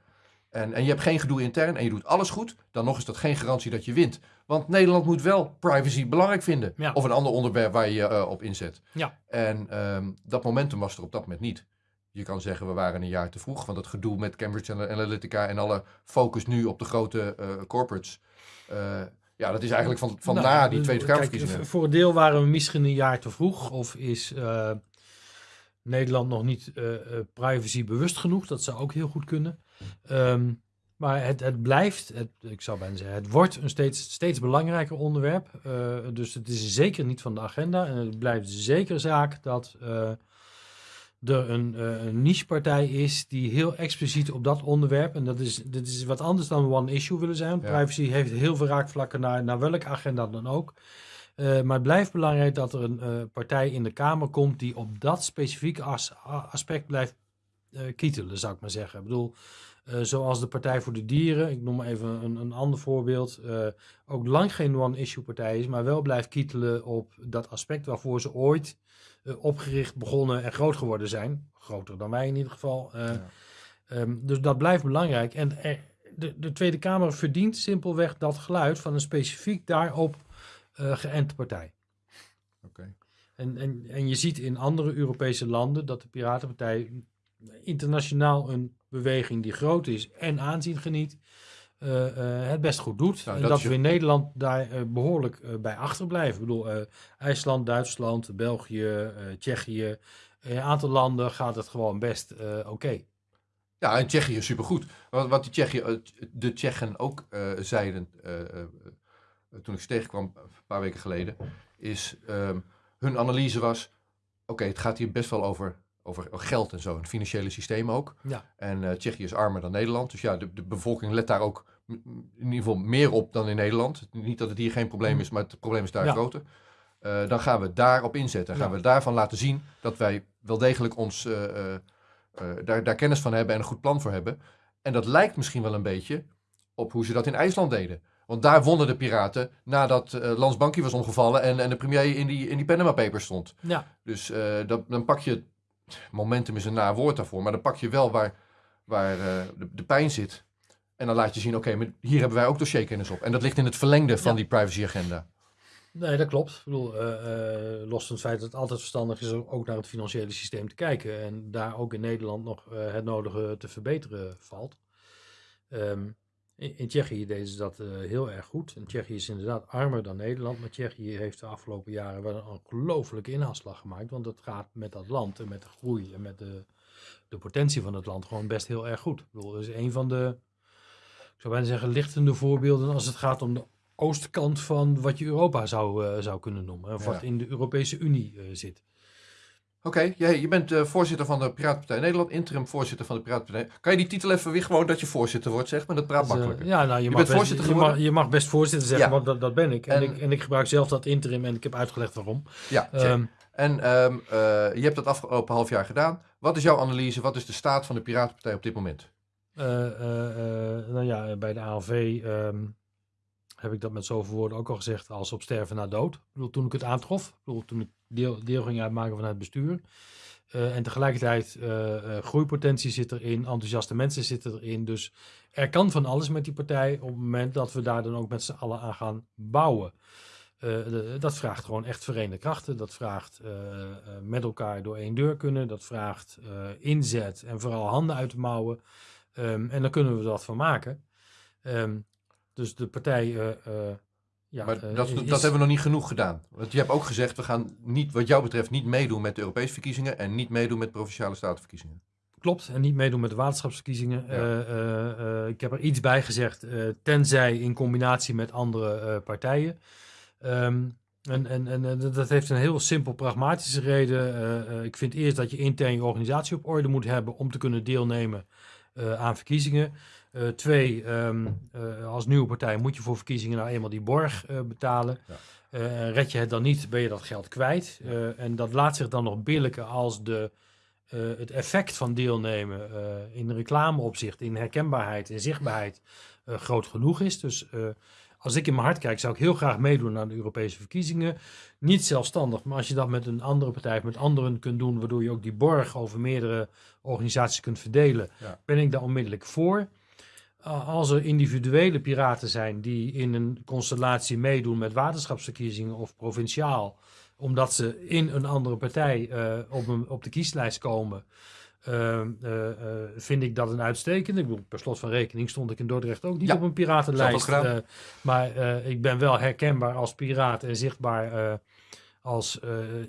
En, en je hebt geen gedoe intern en je doet alles goed, dan nog is dat geen garantie dat je wint. Want Nederland moet wel privacy belangrijk vinden. Ja. Of een ander onderwerp waar je je op inzet. Ja. En um, dat momentum was er op dat moment niet. Je kan zeggen, we waren een jaar te vroeg. Want het gedoe met Cambridge Analytica en alle focus nu op de grote uh, corporates. Uh, ja, dat is eigenlijk van, van nou, na die Tweede Kamerverkiezingen. Voor een deel waren we misschien een jaar te vroeg. Of is uh, Nederland nog niet privacy bewust genoeg. Dat zou ook heel goed kunnen. Um, maar het, het blijft, het, ik zou bijna zeggen, het wordt een steeds, steeds belangrijker onderwerp. dus het is zeker niet van de agenda. En het blijft zeker zaak dat er een, uh, een nichepartij is die heel expliciet op dat onderwerp, en dat is, dat is wat anders dan one issue willen zijn. Ja. Privacy heeft heel veel raakvlakken naar, naar welke agenda dan ook. Uh, maar het blijft belangrijk dat er een uh, partij in de Kamer komt die op dat specifieke as aspect blijft kietelen, zou ik maar zeggen. Ik bedoel, zoals de Partij voor de Dieren, ik noem maar even een, een ander voorbeeld, ook lang geen one-issue partij is, maar wel blijft kietelen op dat aspect waarvoor ze ooit opgericht, begonnen en groot geworden zijn. Groter dan wij in ieder geval. Ja. um, dus dat blijft belangrijk. En er, de, de, Tweede Kamer verdient simpelweg dat geluid van een specifiek daarop uh, geënte partij. Okay. En, en, en je ziet in andere Europese landen dat de Piratenpartij internationaal een beweging die groot is en aanzien geniet, het best goed doet. Nou, en dat we in Nederland daar uh, behoorlijk bij achterblijven. Ik bedoel, IJsland, Duitsland, België, Tsjechië. In een aantal landen gaat het gewoon best oké. Ja, en Tsjechië is supergoed. Wat, wat die Tsjechië, eh, de Tsjechen ook eh, zeiden eh, eh, eh, toen ik ze tegenkwam een paar weken geleden, is ehm, hun analyse was, oké, het gaat hier best wel over, over geld en zo, en financiële systemen ook. Ja. En eh, Tsjechië is armer dan Nederland, dus ja, de, de bevolking let daar ook in ieder geval meer op dan in Nederland. Niet dat het hier geen probleem is, maar het probleem is daar Ja. groter. Eh, dan gaan we daarop inzetten. Dan gaan Ja. we daarvan laten zien dat wij wel degelijk ons eh, eh, daar, daar kennis van hebben en een goed plan voor hebben. En dat lijkt misschien wel een beetje op hoe ze dat in IJsland deden. Want daar wonnen de piraten nadat eh Lans was omgevallen en, en de premier in die, in die Panama Papers stond. Ja, Dus dat, dan pak je, momentum is een naar woord daarvoor, maar dan pak je wel waar, waar de, de pijn zit. En dan laat je zien, oké, maar hier hebben wij ook dossierkennis op. En dat ligt in het verlengde van Ja. die privacy agenda. nee, dat klopt. Ik bedoel, uh, uh, los van het feit dat het altijd verstandig is om ook naar het financiële systeem te kijken. En daar ook in Nederland nog uh, het nodige te verbeteren valt. Um, in, in, Tsjechië deden ze dat heel erg goed. En Tsjechië is inderdaad armer dan Nederland. Maar Tsjechië heeft de afgelopen jaren wel een ongelooflijke inhaalslag gemaakt. Want het gaat met dat land en met de groei en met de, de potentie van het land gewoon best heel erg goed. Ik bedoel, dat is een van de, zou bijna zeggen, lichtende voorbeelden als het gaat om de oostkant van wat je Europa zou, uh, zou kunnen noemen. Of Ja. wat in de Europese Unie uh, zit. Oké, jij- je bent eh, voorzitter van de Piratenpartij Nederland, interim voorzitter van de Piratenpartij. Kan je die titel even weer gewoon dat je voorzitter wordt, zeg maar? Dat praat makkelijker. ja, nou, je, mag bent best, voorzitter je, mag, geworden? je mag best voorzitter zeggen, Ja. want dat, dat ben ik. En, En- ik. en ik gebruik zelf dat interim en ik heb uitgelegd waarom. Ja. Ehm, En ehm, eh, je hebt dat afgelopen half jaar gedaan. Wat is jouw analyse? Wat is de staat van de Piratenpartij op dit moment? Eh, eh, eh, nou ja, bij de ALV ehm, heb ik dat met zoveel woorden ook al gezegd als op sterven na dood. Ik bedoel, toen ik het aantrof, bedoel, toen ik deel, deel ging uitmaken van het bestuur. En tegelijkertijd eh, groeipotentie zit erin, enthousiaste mensen zitten erin. Dus er kan van alles met die partij op het moment dat we daar dan ook met z'n allen aan gaan bouwen. Dat vraagt gewoon echt verenigde krachten. Dat vraagt met elkaar door één deur kunnen. Dat vraagt inzet en vooral handen uit de mouwen. Ehm, en dan kunnen we wat van maken. Ehm, dus de partij. eh, eh, ja, maar eh, dat, is- dat hebben we nog niet genoeg gedaan. Want je hebt ook gezegd, we gaan niet, wat jou betreft niet meedoen met de Europese verkiezingen en niet meedoen met provinciale statenverkiezingen. Klopt, en niet meedoen met de waterschapsverkiezingen. Ja. Ik heb er iets bij gezegd, tenzij in combinatie met andere partijen. Ehm, en, en, en dat heeft een heel simpel pragmatische reden. Ik vind eerst dat je intern je organisatie op orde moet hebben om te kunnen deelnemen aan verkiezingen. Eh, twee, ehm, eh, als nieuwe partij moet je voor verkiezingen nou eenmaal die borg eh, betalen. Ja. Eh, red je het dan niet, ben je dat geld kwijt. Eh, en dat laat zich dan nog billijken als de, eh, het effect van deelnemen eh, in reclameopzicht, in herkenbaarheid, in zichtbaarheid eh, groot genoeg is. Dus eh, als ik in mijn hart kijk, zou ik heel graag meedoen aan de Europese verkiezingen. Niet zelfstandig, maar als je dat met een andere partij of met anderen kunt doen, waardoor je ook die borg over meerdere organisaties kunt verdelen, Ja. ben ik daar onmiddellijk voor. Uh, als er individuele piraten zijn die in een constellatie meedoen met waterschapsverkiezingen of provinciaal, omdat ze in een andere partij eh, op, een, op de kieslijst komen, eh, eh, eh, vind ik dat een uitstekende. Ik bedoel, per slot van rekening stond ik in Dordrecht ook niet Ja, op een piratenlijst. eh, maar ik ben wel herkenbaar als piraat en zichtbaar als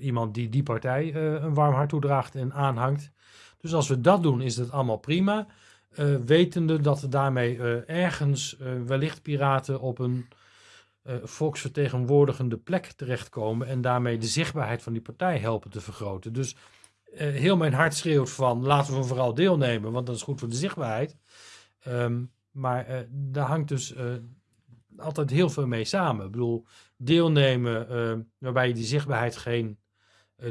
iemand die die partij een warm hart toedraagt en aanhangt. Dus als we dat doen, is het allemaal prima. Wetende dat er daarmee ergens wellicht piraten op een eh, volksvertegenwoordigende plek terechtkomen en daarmee de zichtbaarheid van die partij helpen te vergroten. Dus heel mijn hart schreeuwt van laten we vooral deelnemen, want dat is goed voor de zichtbaarheid. Ehm, maar eh, daar hangt dus eh, altijd heel veel mee samen. Ik bedoel, deelnemen uh, waarbij je die zichtbaarheid geen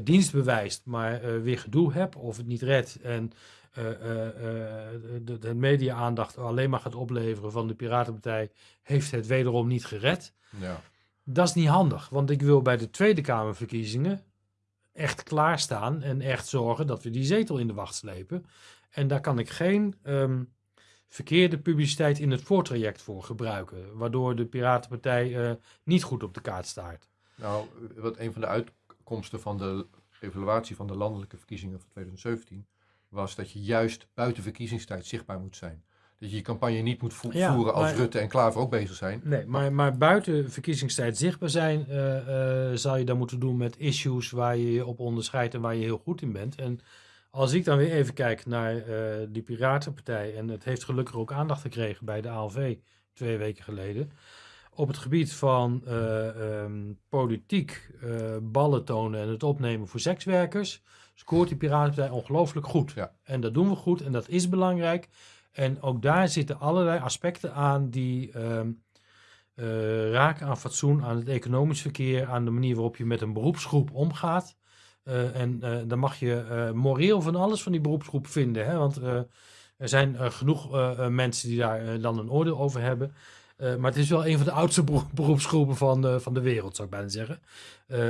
dienst bewijst, maar weer gedoe hebt of het niet redt en de, de media-aandacht alleen maar gaat opleveren van de Piratenpartij, heeft het wederom niet gered. Ja. Dat is niet handig, want ik wil bij de Tweede Kamerverkiezingen echt klaarstaan en echt zorgen dat we die zetel in de wacht slepen. En daar kan ik geen um, verkeerde publiciteit in het voortraject voor gebruiken, waardoor de Piratenpartij uh, niet goed op de kaart staat. Nou, wat een van de uitkomsten van de evaluatie van de landelijke verkiezingen van 2017 was dat je juist buiten verkiezingstijd zichtbaar moet zijn. Dat je je campagne niet moet vo ja, voeren als maar, Rutte en Klaver ook bezig zijn. Nee, maar, maar buiten verkiezingstijd zichtbaar zijn, uh, uh, zal je dan moeten doen met issues waar je je op onderscheidt en waar je heel goed in bent. En als ik dan weer even kijk naar uh, die Piratenpartij, en het heeft gelukkig ook aandacht gekregen bij de ALV twee weken geleden. Op het gebied van um, politiek ballen tonen en het opnemen voor sekswerkers, scoort die Piratenpartij ongelooflijk goed. Ja. En dat doen we goed en dat is belangrijk. En ook daar zitten allerlei aspecten aan die um, uh, raken aan fatsoen, aan het economisch verkeer, aan de manier waarop je met een beroepsgroep omgaat. Uh, en uh, dan mag je moreel van alles van die beroepsgroep vinden. Hè? Want er zijn genoeg mensen die daar dan een oordeel over hebben. maar het is wel een van de oudste beroepsgroepen van, van de wereld, zou ik bijna zeggen.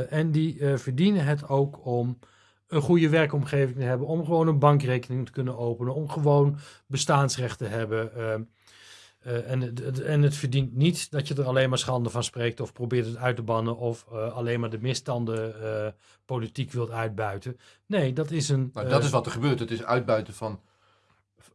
en die verdienen het ook om een goede werkomgeving te hebben, om gewoon een bankrekening te kunnen openen, om gewoon bestaansrecht te hebben. Uh, uh, en, het, en het verdient niet dat je er alleen maar schande van spreekt of probeert het uit te bannen of uh, alleen maar de misstanden politiek wilt uitbuiten. Nee, dat is een. Nou, dat is wat er gebeurt. Het is uitbuiten van,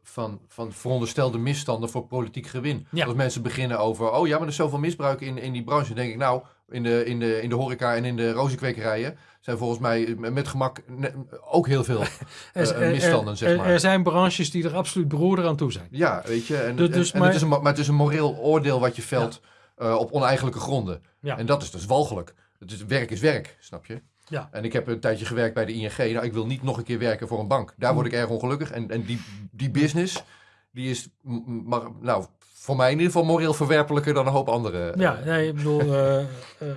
van, van veronderstelde misstanden voor politiek gewin. Ja. Als mensen beginnen over, oh ja, maar er is zoveel misbruik in, in die branche. Dan denk ik, nou, in de, in, de, in de horeca en in de rozenkwekerijen zijn volgens mij met gemak ook heel veel uh, misstanden, zeg maar. Er, er, zijn branches die er absoluut broeder aan toe zijn. Ja, weet je. En, dus, dus, en, en maar, het is een, maar het is een moreel oordeel wat je velt ja. uh, op oneigenlijke gronden. Ja. En dat is dus walgelijk. Het is, werk is werk, snap je? Ja. En ik heb een tijdje gewerkt bij de ING. Nou, ik wil niet nog een keer werken voor een bank. Daar word ik erg ongelukkig. En, en die, die business, die is, maar, nou, voor mij in ieder geval moreel verwerpelijker dan een hoop andere. Ja, nee, ik bedoel, uh, uh,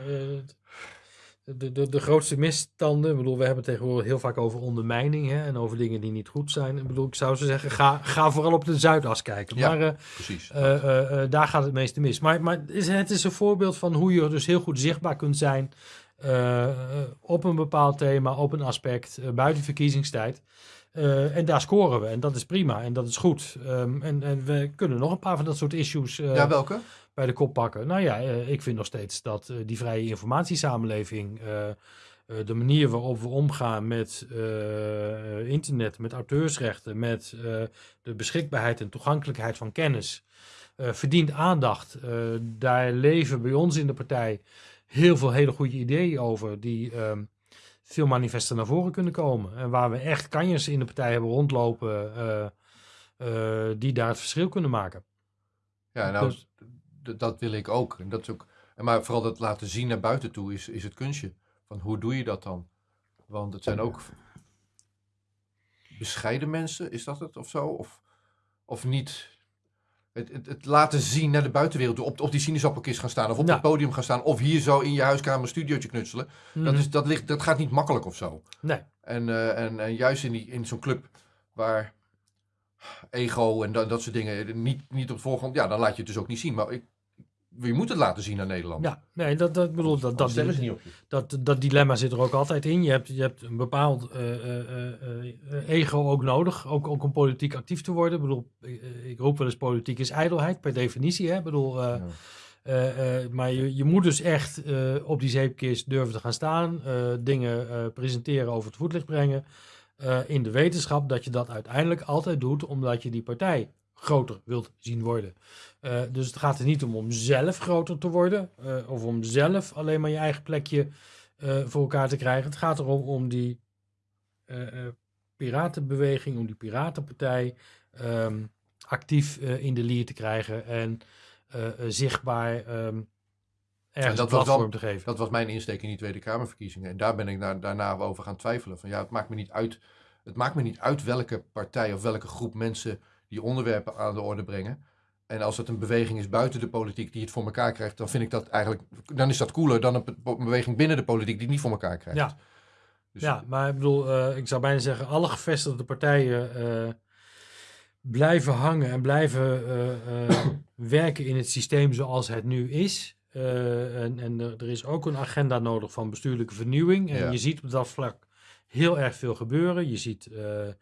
de, de, de grootste misstanden, ik bedoel, we hebben het tegenwoordig heel vaak over ondermijning hè, en over dingen die niet goed zijn. Ik bedoel, ik zou ze zeggen, ga, ga vooral op de Zuidas kijken. Ja, maar uh, precies. daar gaat het meeste mis. Maar, maar het is een voorbeeld van hoe je dus heel goed zichtbaar kunt zijn op een bepaald thema, op een aspect, buiten verkiezingstijd. Uh, en daar scoren we. En dat is prima. En dat is goed. Um, en, en, we kunnen nog een paar van dat soort issues uh, ja, welke? bij de kop pakken. Nou ja, uh, ik vind nog steeds dat die vrije informatiesamenleving... de manier waarop we omgaan met internet, met auteursrechten... met de beschikbaarheid en toegankelijkheid van kennis... verdient aandacht. daar leven bij ons in de partij heel veel hele goede ideeën over... die um, veel manifesten naar voren kunnen komen. En waar we echt kanjers in de partij hebben rondlopen uh, uh, die daar het verschil kunnen maken. Ja, nou, dus, dat wil ik ook. En dat is ook. Maar vooral dat laten zien naar buiten toe is, is het kunstje. Van hoe doe je dat dan? Want het zijn ook bescheiden mensen, is dat het of zo? Of, of niet? Het, het, het, laten zien naar de buitenwereld. Op, op die sinaasappelkist gaan staan. Of op ja. het podium gaan staan. Of hier zo in je huiskamer een studiootje knutselen. Mm. Dat, is, dat, ligt, dat gaat niet makkelijk of zo. Nee. En, uh, en, en juist in, die, in zo'n club waar ego en dat, dat soort dingen niet, niet op de voorgrond. Ja, dan laat je het dus ook niet zien. Maar ik, je moet het laten zien aan Nederland. Ja, nee, dat, dat bedoel dat dat, dat, niet op je. dat dat dilemma zit er ook altijd in. Je hebt, je hebt een bepaald uh, uh, uh, ego ook nodig, ook, ook om politiek actief te worden. Ik bedoel, ik roep wel eens politiek is ijdelheid per definitie. Hè? Ik bedoel, ja. maar je, je moet dus echt op die zeepkist durven te gaan staan, dingen presenteren, over het voetlicht brengen. in de wetenschap dat je dat uiteindelijk altijd doet, omdat je die partij groter wilt zien worden. Uh, dus het gaat er niet om om zelf groter te worden uh, of om zelf alleen maar je eigen plekje uh, voor elkaar te krijgen. Het gaat erom om die piratenbeweging, om die piratenpartij um, actief in de lier te krijgen en zichtbaar um, ergens dat een platform te geven. Dat was mijn insteek in die Tweede Kamerverkiezingen. En daar ben ik na, daarna over gaan twijfelen. Van ja, het maakt me niet uit het maakt me niet uit welke partij of welke groep mensen die onderwerpen aan de orde brengen. En als het een beweging is buiten de politiek die het voor elkaar krijgt, dan vind ik dat eigenlijk, dan is dat cooler dan een be- beweging binnen de politiek die het niet voor elkaar krijgt. Ja. Dus- Ja, maar ik bedoel, eh, ik zou bijna zeggen, alle gevestigde partijen eh, blijven hangen en blijven eh, werken in het systeem zoals het nu is. En en er, er is ook een agenda nodig van bestuurlijke vernieuwing. En Ja. je ziet op dat vlak heel erg veel gebeuren. Je ziet eh, eh,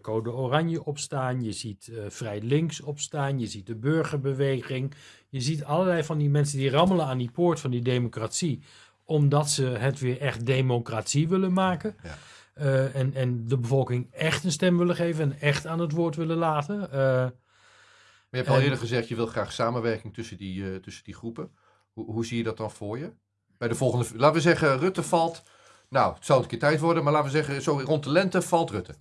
Code Oranje opstaan, je ziet eh, Vrij Links opstaan, je ziet de burgerbeweging. Je ziet allerlei van die mensen die rammelen aan die poort van die democratie, omdat ze het weer echt democratie willen maken. Ja. En, en de bevolking echt een stem willen geven en echt aan het woord willen laten. Maar je hebt al eerder gezegd, je wil graag samenwerking tussen die, tussen die groepen. Hoe, hoe zie je dat dan voor je? Bij de volgende, laten we zeggen, Rutte valt. Nou, het zou een keer tijd worden, maar laten we zeggen, zo rond de lente valt Rutte.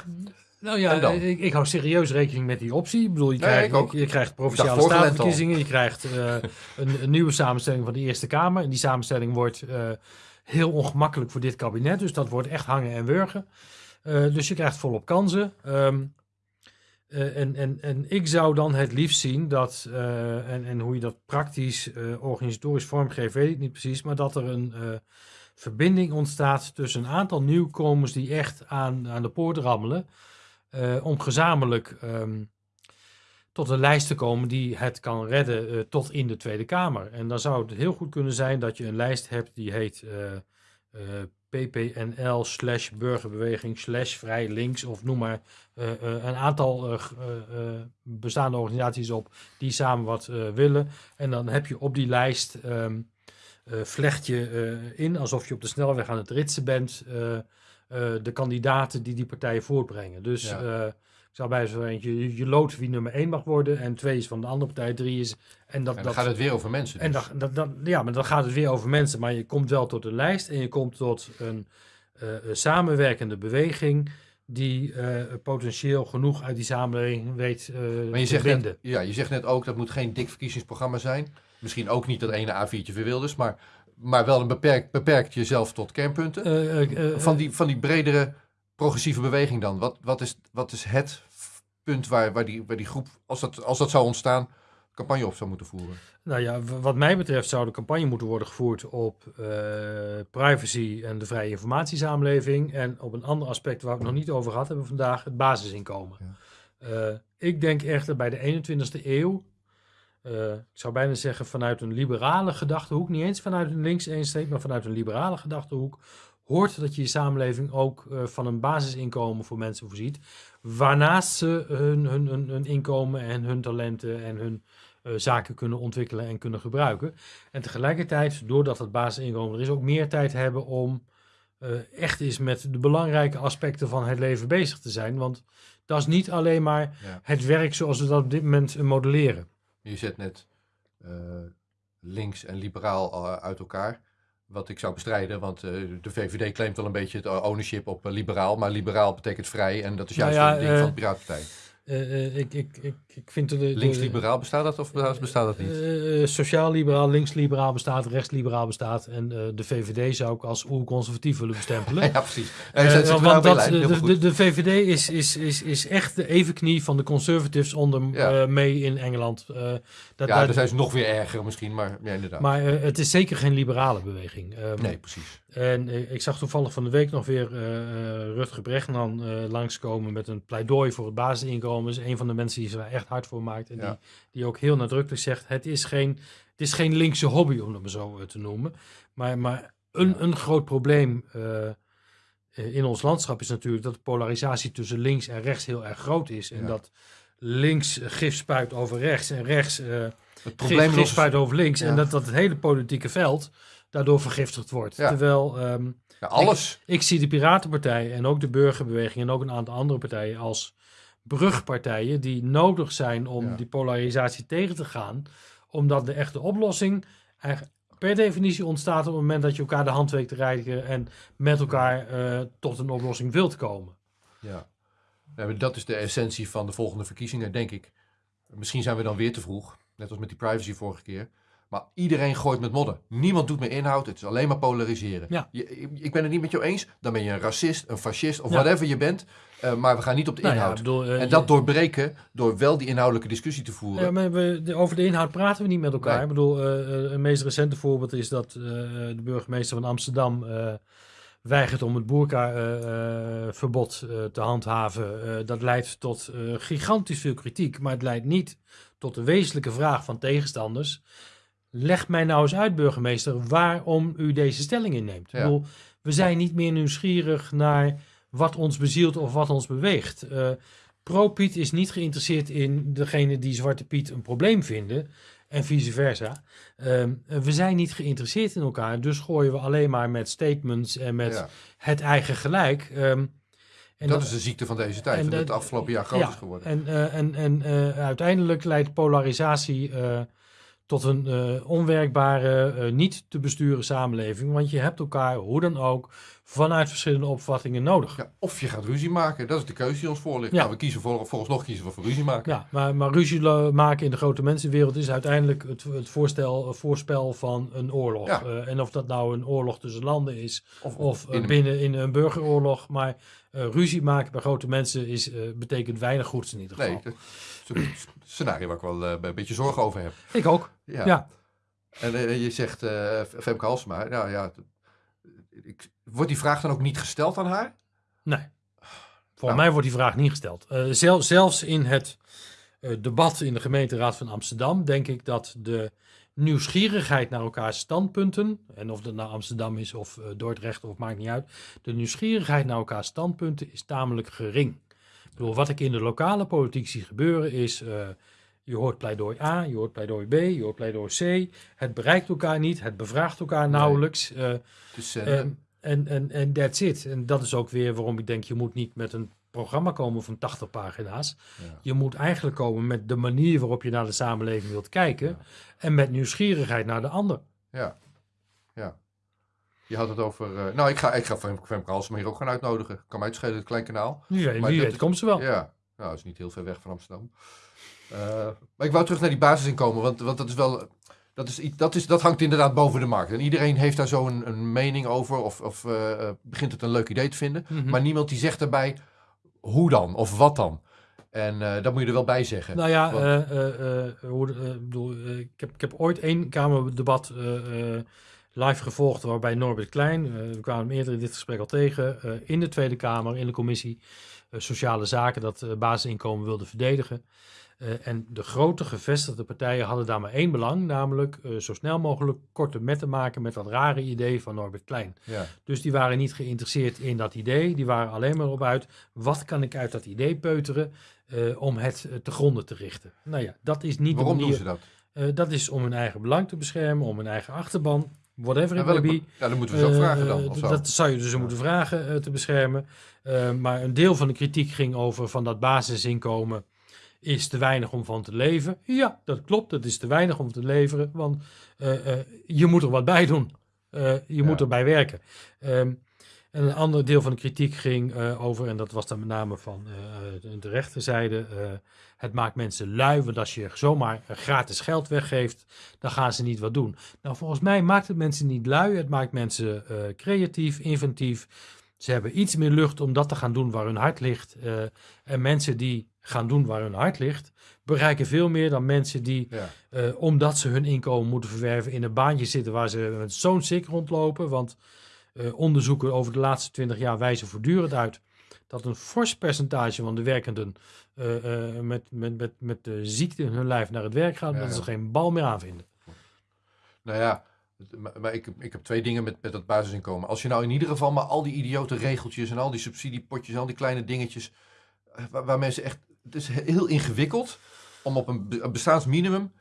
Nou ja, ik, ik hou serieus rekening met die optie. Ik bedoel, je Nee, krijgt, ook. je, krijgt provinciale statenverkiezingen, je krijgt eh, een, een nieuwe samenstelling van de Eerste Kamer. En die samenstelling wordt eh, heel ongemakkelijk voor dit kabinet, dus dat wordt echt hangen en wurgen. Eh, dus je krijgt volop kansen. Ehm, eh, en, en, en ik zou dan het liefst zien dat, en, en hoe je dat praktisch organisatorisch vormgeeft, weet ik niet precies, maar dat er een verbinding ontstaat tussen een aantal nieuwkomers die echt aan, aan de poort rammelen, eh, om gezamenlijk ehm, tot een lijst te komen die het kan redden eh, tot in de Tweede Kamer. En dan zou het heel goed kunnen zijn dat je een lijst hebt die heet eh, PPNL slash burgerbeweging slash vrij links of noem maar een aantal bestaande organisaties op die samen wat willen. En dan heb je op die lijst ehm, eh, vlecht je eh, in alsof je op de snelweg aan het ritsen bent eh, eh, de kandidaten die die partijen voortbrengen. Dus Ja. eh, ik zou bij zo eentje, je, je loodt wie nummer 1 mag worden en twee is van de andere partij, drie is... En, dat, En dan dat, gaat het weer over mensen. en dus. dan, dat, dat, ja, maar dan gaat het weer over mensen. Maar je komt wel tot een lijst en je komt tot een eh, samenwerkende beweging die eh, potentieel genoeg uit die samenleving weet eh Maar je te zegt, net, ja, je zegt net ook, dat moet geen dik verkiezingsprogramma zijn. Misschien ook niet dat ene A4'tje voor Wilders, maar, maar wel een beperkt, beperkt jezelf tot kernpunten. Eh, eh, eh, van, die, van die bredere progressieve beweging dan? Wat, wat, is, wat is het punt waar, waar, die, waar die groep, als dat, als dat zou ontstaan, campagne op zou moeten voeren? Nou ja, wat mij betreft zou de campagne moeten worden gevoerd op privacy en de vrije informatiesamenleving. En op een ander aspect waar we het nog niet over gehad hebben vandaag, het basisinkomen. Ik denk echter bij de 21ste eeuw, eh, ik zou bijna zeggen vanuit een liberale gedachtehoek, niet eens vanuit een links eensteek, maar vanuit een liberale gedachtehoek, hoort dat je je samenleving ook eh, van een basisinkomen voor mensen voorziet. Waarnaast ze hun, hun, hun, hun inkomen en hun talenten en hun eh, zaken kunnen ontwikkelen en kunnen gebruiken. En tegelijkertijd, doordat het basisinkomen er is, ook meer tijd hebben om echt eens met de belangrijke aspecten van het leven bezig te zijn. Want dat is niet alleen maar Ja. het werk zoals we dat op dit moment modelleren. Je zet net eh, links en liberaal eh, uit elkaar. Wat ik zou bestrijden, want eh, de VVD claimt wel een beetje het ownership op liberaal. Maar liberaal betekent vrij en dat is Nou juist ja, een ding van de Piratenpartij. Eh, eh, ik, ik, ik, ik vind de, de, Links-liberaal bestaat dat of bestaat bestaat dat niet? Eh, eh, Sociaal-liberaal, links-liberaal bestaat, rechts-liberaal bestaat. En eh, de VVD zou ik als oer-conservatief willen bestempelen. ja, precies. Eh, Eh, want dat, de, de, de VVD is, is, is, is echt de evenknie van de conservatives onder Ja. eh, mee in Engeland. Eh, dat, ja, dat- dan zijn ze nog weer erger misschien, maar ja, inderdaad. maar eh, het is zeker geen liberale beweging. Ehm, nee, precies. En eh, ik zag toevallig van de week nog weer eh eh, Rutger Bregman eh langskomen met een pleidooi voor het basisinkomen. Is een van de mensen die zich daar echt hard voor maakt. En Ja. die, die ook heel nadrukkelijk zegt: het is geen, het is geen linkse hobby, om het maar zo eh, te noemen. Maar, maar een, Ja. een groot probleem eh, eh, in ons landschap is natuurlijk dat de polarisatie tussen links en rechts heel erg groot is. En Ja. dat links gif spuit over rechts en rechts eh Het gif, probleem gif spuit over links. En dat, dat het hele politieke veld daardoor vergiftigd wordt. Terwijl ehm, ja, alles. ik zie de Piratenpartij en ook de Burgerbeweging en ook een aantal andere partijen als brugpartijen die nodig zijn om Ja. die polarisatie tegen te gaan. Omdat de echte oplossing per definitie ontstaat op het moment dat je elkaar de hand weet te reiken en met elkaar eh, tot een oplossing wilt komen. Ja. Ja, dat is de essentie van de volgende verkiezingen, denk ik. Misschien zijn we dan weer te vroeg, net als met die privacy vorige keer. Maar iedereen gooit met modder. Niemand doet meer inhoud. Het is alleen maar polariseren. Ja. Je, ik- ik ben het niet met jou eens. Dan ben je een racist, een fascist of Ja. whatever je bent. Eh, maar we gaan niet op de Nou inhoud. bedoel, eh, en dat doorbreken door wel die inhoudelijke discussie te voeren. Ja, maar we, de- over de inhoud praten we niet met elkaar. Nee. Ik bedoel, eh, een meest recente voorbeeld is dat de burgemeester van Amsterdam weigert om het boerka-verbod te handhaven. Dat leidt tot gigantisch veel kritiek, maar het leidt niet tot de wezenlijke vraag van tegenstanders. Leg mij nou eens uit, burgemeester, waarom u deze stelling inneemt. Ja. Ik bedoel, we zijn niet meer nieuwsgierig naar wat ons bezielt of wat ons beweegt. Eh, Pro-Piet is niet geïnteresseerd in degene die Zwarte Piet een probleem vinden. En vice versa. Ehm, we zijn niet geïnteresseerd in elkaar. Dus gooien we alleen maar met statements en met Ja. het eigen gelijk. Ehm, en dat, is de ziekte van deze tijd. en dat het afgelopen jaar groot ja, is geworden. En, eh, en, en eh, uiteindelijk leidt polarisatie tot een eh, onwerkbare, eh, niet te besturen samenleving. Want je hebt elkaar, hoe dan ook, vanuit verschillende opvattingen nodig. Ja, of je gaat ruzie maken. Dat is de keuze die ons voor ligt. Ja. Nou, we kiezen voor, volgens nog kiezen we voor ruzie maken. Ja, maar, maar ruzie maken in de grote mensenwereld is uiteindelijk het, het voorstel, voorspel van een oorlog. Ja. Eh, en of dat nou een oorlog tussen landen is Of, of in een- binnen in een burgeroorlog. Maar ruzie maken bij grote mensen is, betekent weinig goeds in ieder geval. Nee, scenario waar ik wel eh, een beetje zorgen over heb. Ik ook. Ja. Ja. En eh, je zegt eh Femke Halsema, nou ja, ik, wordt die vraag dan ook niet gesteld aan haar? Nee. Volgens Nou. mij wordt die vraag niet gesteld. Zel- zelfs in het debat in de gemeenteraad van Amsterdam denk ik dat de nieuwsgierigheid naar elkaars standpunten, en of dat nou Amsterdam is of Dordrecht of maakt niet uit, de nieuwsgierigheid naar elkaars standpunten is tamelijk gering. Ik bedoel, wat ik in de lokale politiek zie gebeuren is, eh, je hoort pleidooi A, je hoort pleidooi B, je hoort pleidooi C. Het bereikt elkaar niet, het bevraagt elkaar Nee. nauwelijks. eh, Dus, eh, Ehm, En en en that's it. En dat is ook weer waarom ik denk, je moet niet met een programma komen van 80 pagina's. ja. Je moet eigenlijk komen met de manier waarop je naar de samenleving wilt kijken. Ja. En met nieuwsgierigheid naar de ander. ja, ja. Je had het over... eh, nou, ik ga, ik ga Femke Halsema hier ook gaan uitnodigen. Kan mij het klein kanaal. Wie weet, komt ze wel. Ja, nou, dat is niet heel ver weg van Amsterdam. Eh, maar ik wou terug naar die basisinkomen, want, want dat is wel... Dat, is, dat, is, dat hangt inderdaad boven de markt. En iedereen heeft daar zo een, een mening over of, of eh, begint het een leuk idee te vinden. Mhm. Maar niemand die zegt daarbij hoe dan of wat dan. En dat moet je er wel bij zeggen. Nou ja, Want- ik bedoel, ik, heb, ik heb ooit één Kamerdebat live gevolgd waarbij Norbert Klein, eh, we kwamen hem eerder in dit gesprek al tegen, eh, in de Tweede Kamer, in de commissie eh, Sociale Zaken, dat basisinkomen wilde verdedigen. En de grote gevestigde partijen hadden daar maar één belang, namelijk zo snel mogelijk korte metten maken met dat rare idee van Norbert Klein. ja. Dus die waren niet geïnteresseerd in dat idee. Die waren alleen maar op uit, wat kan ik uit dat idee peuteren om het te gronden te richten. Nou ja, dat is niet Waarom de doen manier. ze dat? Dat is om hun eigen belang te beschermen, om hun eigen achterban, whatever Ja, it may be. ja, dan moeten we ze ook Eh, vragen dan. Of zo. dat zou je dus moeten vragen eh, te beschermen. Eh, maar een deel van de kritiek ging over van dat basisinkomen is te weinig om van te leven. Ja, dat klopt. Het is te weinig om te leveren, want je moet er wat bij doen. Je moet Ja. erbij werken. Ehm, en een ander deel van de kritiek ging eh, over, en dat was dan met name van eh, de- de rechterzijde, eh, het maakt mensen lui, want als je zomaar gratis geld weggeeft, dan gaan ze niet wat doen. Nou, volgens mij maakt het mensen niet lui, het maakt mensen creatief, inventief. Ze hebben iets meer lucht om dat te gaan doen waar hun hart ligt. en mensen die gaan doen waar hun hart ligt, bereiken veel meer dan mensen die Ja. omdat ze hun inkomen moeten verwerven in een baantje zitten waar ze met zo'n sik rondlopen. Want eh, onderzoeken over de laatste twintig jaar wijzen voortdurend uit dat een fors percentage van de werkenden eh, eh, met, met, met, met de ziekte in hun lijf naar het werk gaat, Ja, dat ze ja. geen bal meer aanvinden. Nou ja, maar, ik, ik heb twee dingen met, met dat basisinkomen. Als je nou in ieder geval maar al die idiote regeltjes en al die subsidiepotjes en al die kleine dingetjes, waar, waar mensen echt, het is he- heel ingewikkeld om op een bestaansminimum,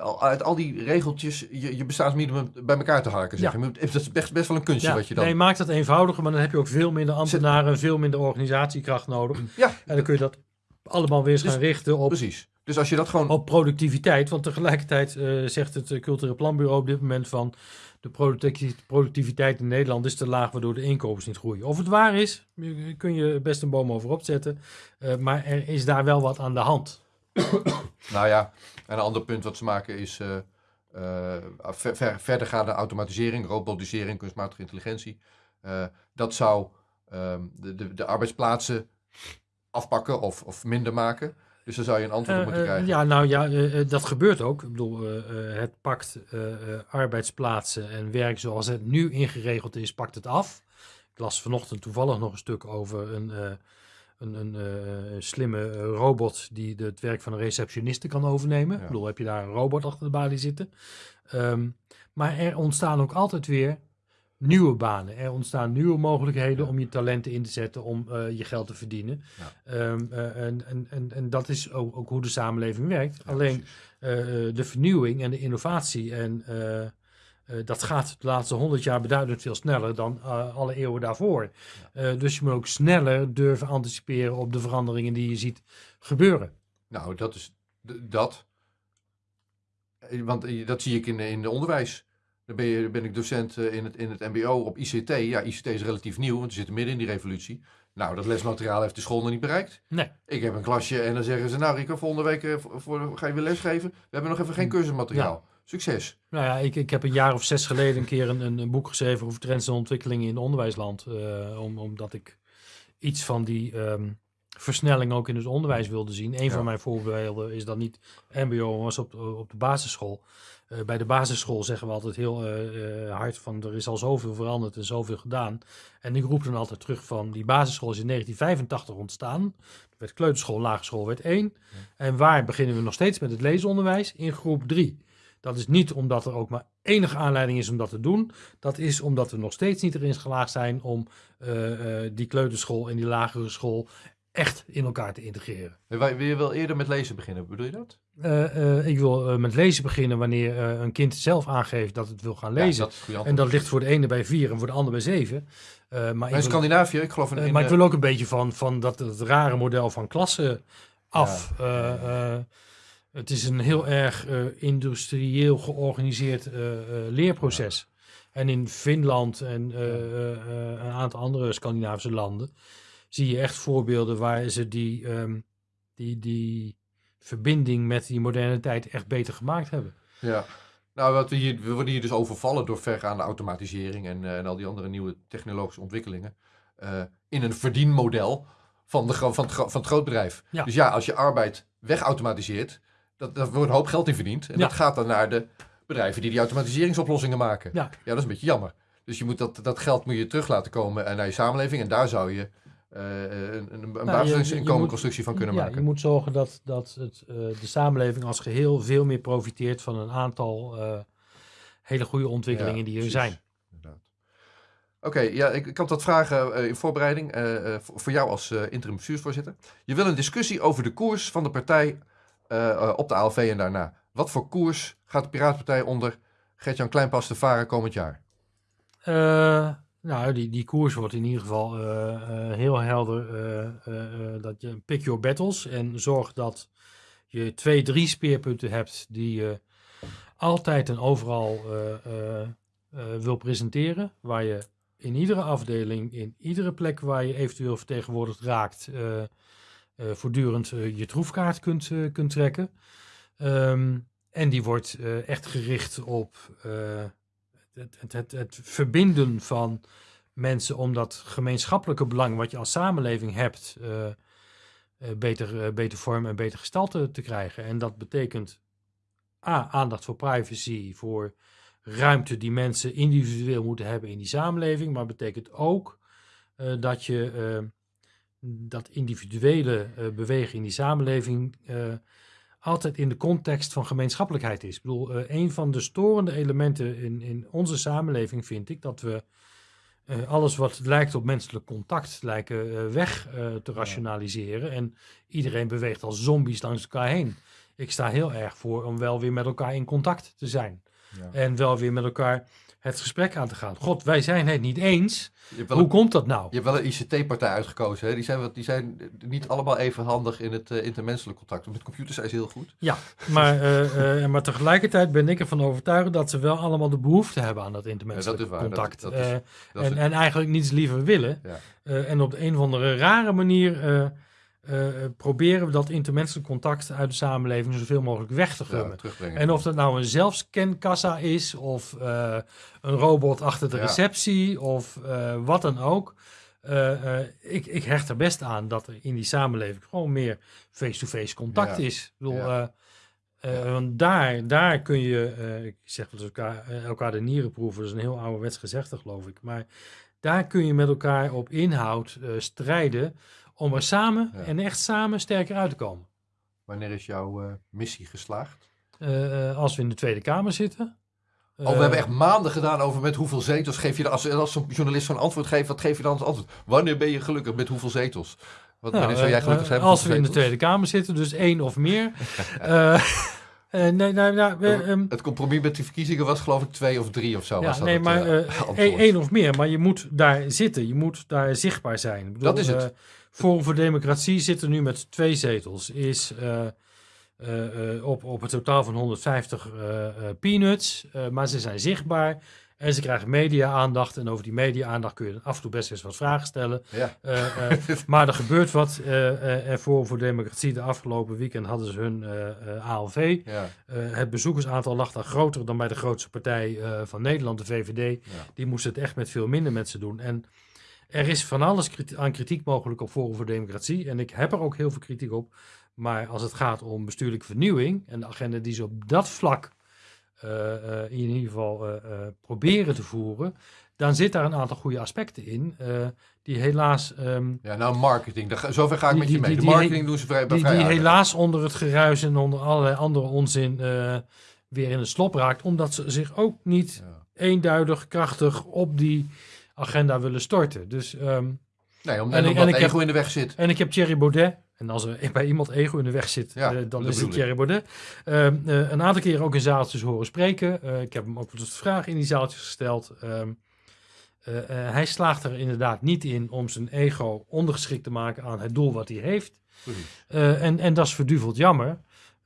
al- uit al die regeltjes, je, je bestaansminimum bij elkaar te harken. Zeg. Ja. Dat is best, best wel een kunstje Ja, wat je dan... Nee, maakt dat eenvoudiger, maar dan heb je ook veel minder ambtenaren, veel minder organisatiekracht nodig. Ja, En dan kun je dat allemaal weer eens Dus- gaan richten op precies. Dus als je dat gewoon... op productiviteit. Want tegelijkertijd eh, zegt het eh, Cultureel Planbureau op dit moment van de producti- productiviteit in Nederland is te laag, waardoor de inkomens niet groeien. Of het waar is, kun je best een boom over opzetten. maar er is daar wel wat aan de hand. Nou ja, en een ander punt wat ze maken is, eh, eh, ver, ver- verdergaande automatisering, robotisering, kunstmatige intelligentie. eh, dat zou ehm, de, de, de arbeidsplaatsen afpakken of, of minder maken. Dus daar zou je een antwoord op moeten krijgen. ja, nou ja, dat gebeurt ook. Ik bedoel, het pakt arbeidsplaatsen en werk zoals het nu ingeregeld is, pakt het af. Ik las vanochtend toevallig nog een stuk over een, een, een eh, slimme eh, robot die de- het werk van een receptioniste kan overnemen. Ja. Ik bedoel, heb je daar een robot achter de balie zitten. Ehm, maar er ontstaan ook altijd weer nieuwe banen. Er ontstaan nieuwe mogelijkheden Ja. om je talenten in te zetten om eh, je geld te verdienen. Ehm, eh, en, en, en, en dat is ook, ook hoe de samenleving werkt. Alleen de vernieuwing en de innovatie en eh, dat gaat de laatste honderd jaar beduidend veel sneller dan eh, alle eeuwen daarvoor. Eh, dus je moet ook sneller durven anticiperen op de veranderingen die je ziet gebeuren. Nou, dat is dat. Want dat zie ik in, in de onderwijs. Dan ben, je, ben ik docent in het, in het MBO op ICT. Ja, ICT is relatief nieuw, want we zitten midden in die revolutie. Nou, dat lesmateriaal heeft de school nog niet bereikt. Nee. Ik heb een klasje en dan zeggen ze, nou Rico, volgende week voor, voor- ga je weer lesgeven. We hebben nog even geen cursusmateriaal. Succes. Nou ja, ik, ik heb een jaar of zes geleden een keer een, een, boek geschreven over trends en ontwikkelingen in het onderwijsland. eh, om, omdat ik iets van die ehm, versnelling ook in het onderwijs wilde zien. Een Ja. van mijn voorbeelden is dat niet MBO, maar was op, op de basisschool. Eh, bij de basisschool zeggen we altijd heel eh, hard van er is al zoveel veranderd en zoveel gedaan. En ik roep dan altijd terug van die basisschool is in 1985 ontstaan. Er werd kleuterschool, lagere school werd één. En waar beginnen we nog steeds met het leesonderwijs? In groep drie. Dat is niet omdat er ook maar enige aanleiding is om dat te doen. Dat is omdat we nog steeds niet erin geslaagd zijn om eh, eh, die kleuterschool en die lagere school echt in elkaar te integreren. Wil je wel eerder met lezen beginnen, bedoel je dat? Eh, ik wil met lezen beginnen wanneer een kind zelf aangeeft dat het wil gaan Ja, lezen. dat en dat ligt voor de ene bij vier en voor de ander bij zeven. Maar Maar in wil- Scandinavië, ik geloof in, in, maar ik wil ook een beetje van, van dat het rare model van klassen af. Het is een heel erg eh, industrieel georganiseerd eh, eh, leerproces. En in Finland en een aantal andere Scandinavische landen zie je echt voorbeelden waar ze die, ehm, die, die verbinding met die moderne tijd echt beter gemaakt hebben. Ja. Nou, wat we, hier, we worden hier dus overvallen door vergaande automatisering en, en al die andere nieuwe technologische ontwikkelingen. in een verdienmodel van, de, van, het, van het grootbedrijf. Ja. Dus ja, als je arbeid wegautomatiseert, dat, daar wordt een hoop geld in verdiend. En Ja. dat gaat dan naar de bedrijven die die automatiseringsoplossingen maken. Ja. ja, dat is een beetje jammer. Dus je moet dat, dat geld moet je terug laten komen naar je samenleving. En daar zou je eh, een, een, je- basisinkomenconstructie van kunnen ja, maken. Je moet zorgen dat, dat het, eh, de samenleving als geheel veel meer profiteert van een aantal eh, hele goede ontwikkelingen Ja, die er precies. zijn. Oké, ja, ik, ik had wat vragen in voorbereiding voor jou als interim bestuursvoorzitter. Je wil een discussie over de koers van de partij eh, eh, op de ALV en daarna. Wat voor koers gaat de Piratenpartij onder Gert-Jan Kleinpas te varen komend jaar? Eh, nou, die, die koers wordt in ieder geval heel helder. dat je pick your battles en zorg dat je twee, drie speerpunten hebt die je altijd en overal wil presenteren. Waar je in iedere afdeling, in iedere plek waar je eventueel vertegenwoordigd raakt, voortdurend eh, je troefkaart kunt, eh, kunt trekken. Ehm, en die wordt eh, echt gericht op eh, het, het, het, het verbinden van mensen om dat gemeenschappelijke belang wat je als samenleving hebt, eh, eh, beter, eh, beter vorm en beter gestalte te krijgen. En dat betekent A, aandacht voor privacy, voor ruimte die mensen individueel moeten hebben in die samenleving, maar betekent ook eh, dat je eh, dat individuele eh, bewegen in die samenleving eh, altijd in de context van gemeenschappelijkheid is. Ik bedoel, eh, een van de storende elementen in, in onze samenleving vind ik dat we alles wat lijkt op menselijk contact lijken weg te rationaliseren. En iedereen beweegt als zombies langs elkaar heen. Ik sta heel erg voor om wel weer met elkaar in contact te zijn. Ja. En wel weer met elkaar het gesprek aan te gaan. God, wij zijn het niet eens. Hoe een, komt dat nou? je hebt wel een ICT-partij uitgekozen. Hè? Die, zijn, wat- die zijn niet allemaal even handig in het eh, intermenselijk contact. Met computers zijn ze heel goed. Ja, maar, eh, maar tegelijkertijd ben ik ervan overtuigd dat ze wel allemaal de behoefte hebben aan dat intermenselijk Ja, dat contact. dat is- Dat is en, en eigenlijk niets liever willen. Ja. En op de een of andere rare manier eh, eh, proberen we dat intermenselijk contact uit de samenleving zoveel mogelijk weg te gummen. En of dat nou een zelfscankassa is, of eh, een robot achter de Ja. receptie, of wat dan ook. Ik, ik hecht er best aan dat er in die samenleving gewoon meer face-to-face contact Ja. is. Ik bedoel, Want daar, daar kun je, ik zeg dat elkaar, elkaar de nieren proeven, dat is een heel ouderwets gezegde, geloof ik. Maar daar kun je met elkaar op inhoud strijden om er samen en echt samen sterker uit te komen. Wanneer is jouw eh, missie geslaagd? Eh, eh, als we in de Tweede Kamer zitten. Oh, we hebben echt maanden gedaan over met hoeveel zetels geef je... Als, als zo'n journalist zo'n antwoord geeft, wat geef je dan als antwoord? Wanneer ben je gelukkig met hoeveel zetels? Wat, Nou, wanneer zou jij gelukkig zijn Als we in de Tweede Kamer zitten, dus één of meer. Nee, nee, nou, we, zetels? ehm, Het compromis met die verkiezingen was geloof ik twee of drie of zo. ja, was dat nee, het, maar één één of meer. Maar je moet daar zitten. Je moet daar zichtbaar zijn. Ik bedoel, Dat is het. Forum voor Democratie zit er nu met twee zetels. Is eh, eh, eh, op, op het totaal van 150 eh, eh, peanuts. Maar ze zijn zichtbaar. En ze krijgen media-aandacht. En over die media-aandacht kun je af en toe best eens wat vragen stellen. Ja, maar er gebeurt wat. eh, en Forum voor Democratie de afgelopen weekend hadden ze hun ALV. ja, het bezoekersaantal lag daar groter dan bij de grootste partij van Nederland, de VVD. ja. Die moesten het echt met veel minder mensen doen. En er is van alles kriti- aan kritiek mogelijk op Forum voor Democratie. En ik heb er ook heel veel kritiek op. Maar als het gaat om bestuurlijke vernieuwing en de agenda die ze op dat vlak eh, eh, in ieder geval eh, proberen te voeren, dan zit daar een aantal goede aspecten in. die helaas, ehm, ja, nou marketing. Daar zover ga ik Die- met je die- mee. De die- die- marketing doen ze vrij, die, vrij die aardig. helaas onder het geruis en onder allerlei andere onzin weer in het slop raakt. Omdat ze zich ook niet Ja. eenduidig krachtig op die agenda willen storten. Dus, ehm, Nee, En omdat en ik ego heb- in de weg zit. en ik heb Thierry Baudet. En als er bij iemand ego in de weg zit, Ja, eh, dan is het. Thierry Baudet. Ehm, eh, een aantal keren ook in zaaltjes horen spreken. Eh, ik heb hem ook wat vragen in die zaaltjes gesteld. Ehm, eh, eh, hij slaagt er inderdaad niet in om zijn ego ondergeschikt te maken aan het doel wat hij heeft. Eh, en, en dat is verduveld jammer.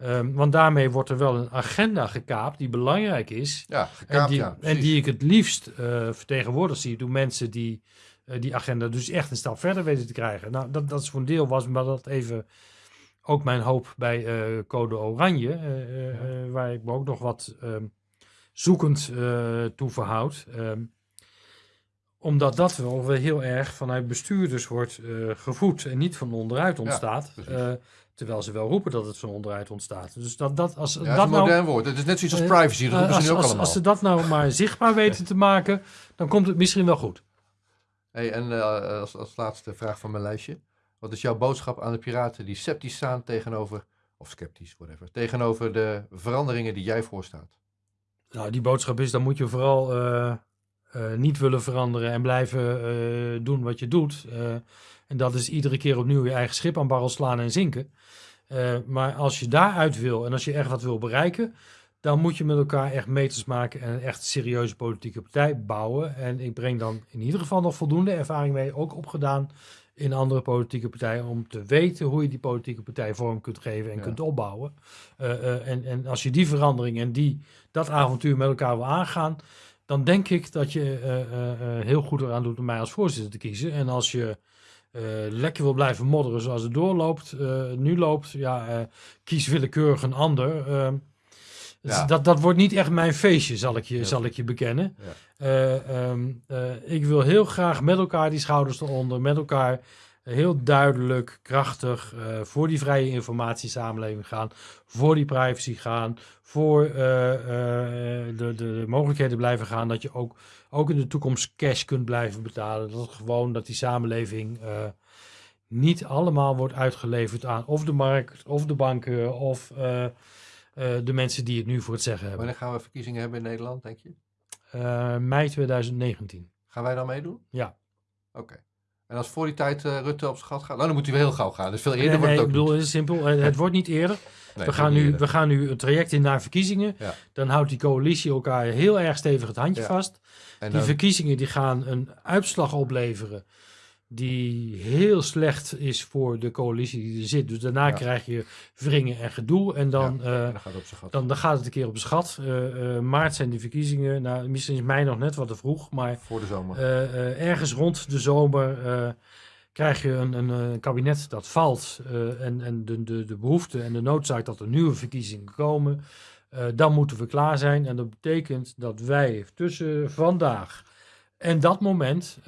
Ehm, want daarmee wordt er wel een agenda gekaapt die belangrijk is. Ja, En gekaapt, die, ja. en die ik het liefst eh, vertegenwoordigd zie door mensen die eh, die agenda dus echt een stap verder weten te krijgen. Nou, dat, dat is voor een deel was, maar dat even ook mijn hoop bij eh, Code Oranje, waar ik me ook nog wat ehm, zoekend toe verhoud. Ehm, omdat dat wel heel erg vanuit bestuurders wordt gevoed en niet van onderuit ontstaat. Eh, terwijl ze wel roepen dat het van onderuit ontstaat. Dus dat, dat als Ja, dat dat is een nou modern woord. Het is net zoiets als Eh, privacy. Dat eh, roepen ze als, nu ook als, allemaal. als ze dat nou maar zichtbaar weten te maken, dan komt het misschien wel goed. Hey, en eh, als, als laatste vraag van mijn lijstje. Wat is jouw boodschap aan de piraten die sceptisch staan tegenover, of sceptisch, whatever, tegenover de veranderingen die jij voorstaat? Nou, die boodschap is, dan moet je vooral niet willen veranderen en blijven doen wat je doet. En dat is iedere keer opnieuw je eigen schip aan barrel slaan en zinken. Eh, maar als je daaruit wil en als je echt wat wil bereiken, dan moet je met elkaar echt meters maken en een echt serieuze politieke partij bouwen. En ik breng dan in ieder geval nog voldoende ervaring mee, ook opgedaan in andere politieke partijen, om te weten hoe je die politieke partij vorm kunt geven en Ja. kunt opbouwen. Eh, eh, en, en als je die verandering en die, dat avontuur met elkaar wil aangaan, dan denk ik dat je heel goed eraan doet om mij als voorzitter te kiezen. En als je lekker wil blijven modderen zoals het doorloopt, eh, nu loopt, ja, eh, kies willekeurig een ander. Ehm, dus Ja. dat, dat wordt niet echt mijn feestje, zal ik je, Ja. zal ik je bekennen. Ja. Eh, ehm, eh, ik wil heel graag met elkaar die schouders eronder, met elkaar heel duidelijk, krachtig eh, voor die vrije informatiesamenleving gaan, voor die privacy gaan, voor eh, eh, de, de, de mogelijkheden blijven gaan dat je ook, ook in de toekomst cash kunt blijven betalen. Dat gewoon dat die samenleving niet allemaal wordt uitgeleverd aan of de markt, of de banken, of de mensen die het nu voor het zeggen hebben. Wanneer gaan we verkiezingen hebben in Nederland, denk je? Mei 2019. Gaan wij dan meedoen? Ja. Oké. En als voor die tijd eh, Rutte op zijn gat gaat, nou, dan moet hij wel heel gauw gaan. Dus veel eerder Nee, wordt nee, het ik ook bedoel, het is simpel. eh, Het wordt niet eerder. Nee, we, gaan nu, eerder. we gaan nu een traject in naar verkiezingen. Ja. Dan houdt die coalitie elkaar heel erg stevig het handje Ja. vast. En Die dan- verkiezingen die gaan een uitslag opleveren die heel slecht is voor de coalitie die er zit. Dus daarna Ja. krijg je wringen en gedoe. En dan, eh, dan gaat dan, dan gaat het een keer op schat. Eh, eh, maart zijn die verkiezingen. Nou, misschien is mei nog net wat te vroeg. Maar voor de zomer. ergens rond de zomer krijg je een, een, kabinet dat valt en, en de, de, de behoefte en de noodzaak dat er nieuwe verkiezingen komen, dan moeten we klaar zijn. En dat betekent dat wij tussen vandaag en dat moment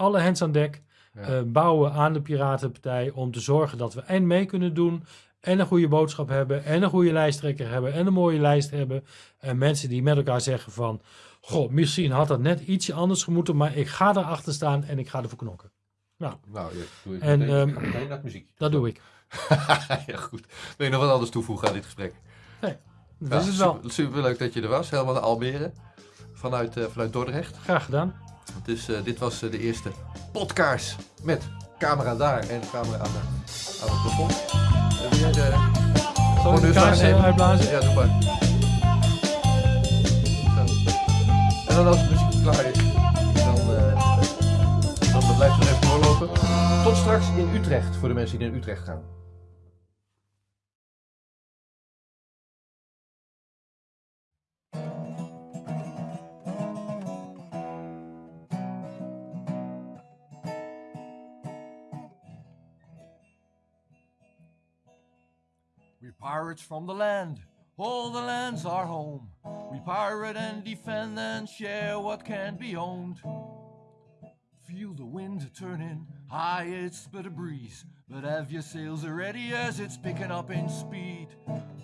alle hens aan dek Ja. eh, bouwen aan de Piratenpartij om te zorgen dat we en mee kunnen doen en een goede boodschap hebben en een goede lijsttrekker hebben en een mooie lijst hebben. En mensen die met elkaar zeggen van, goh, misschien had dat net ietsje anders gemoeten, maar ik ga erachter staan en ik ga ervoor knokken. Nou, ja, doe ik En, meteen, ehm, het muziek. Dat doe ik. ja, goed. Wil je nog wat anders toevoegen aan dit gesprek? Dat Ja, is het wel. Super, superleuk dat je er was, helemaal naar Almere. Vanuit, eh, vanuit Dordrecht. Graag gedaan. Dus eh, dit was eh, de eerste podcast met camera daar en camera aan, de, aan het plafond. Eh, wil jij de Zal ik de honneurs kaars uitblazen? Ja, doe maar. Zo. En dan als de muziek klaar is, dan, dan blijft het even doorlopen. Tot straks in Utrecht, voor de mensen die naar Utrecht gaan. Pirates from the land, all the land's our home. We pirate and defend and share what can be owned. Feel the wind turning, high it's but a breeze. But have your sails ready as it's picking up in speed.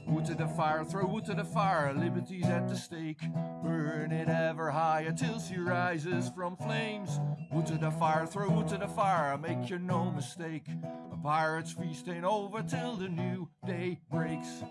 Wood to the fire, throw wood to the fire, liberty's at the stake. Burn it ever higher till she rises from flames. Wood to the fire, throw wood to the fire, make you no mistake. A pirate's feast ain't over till the new day breaks.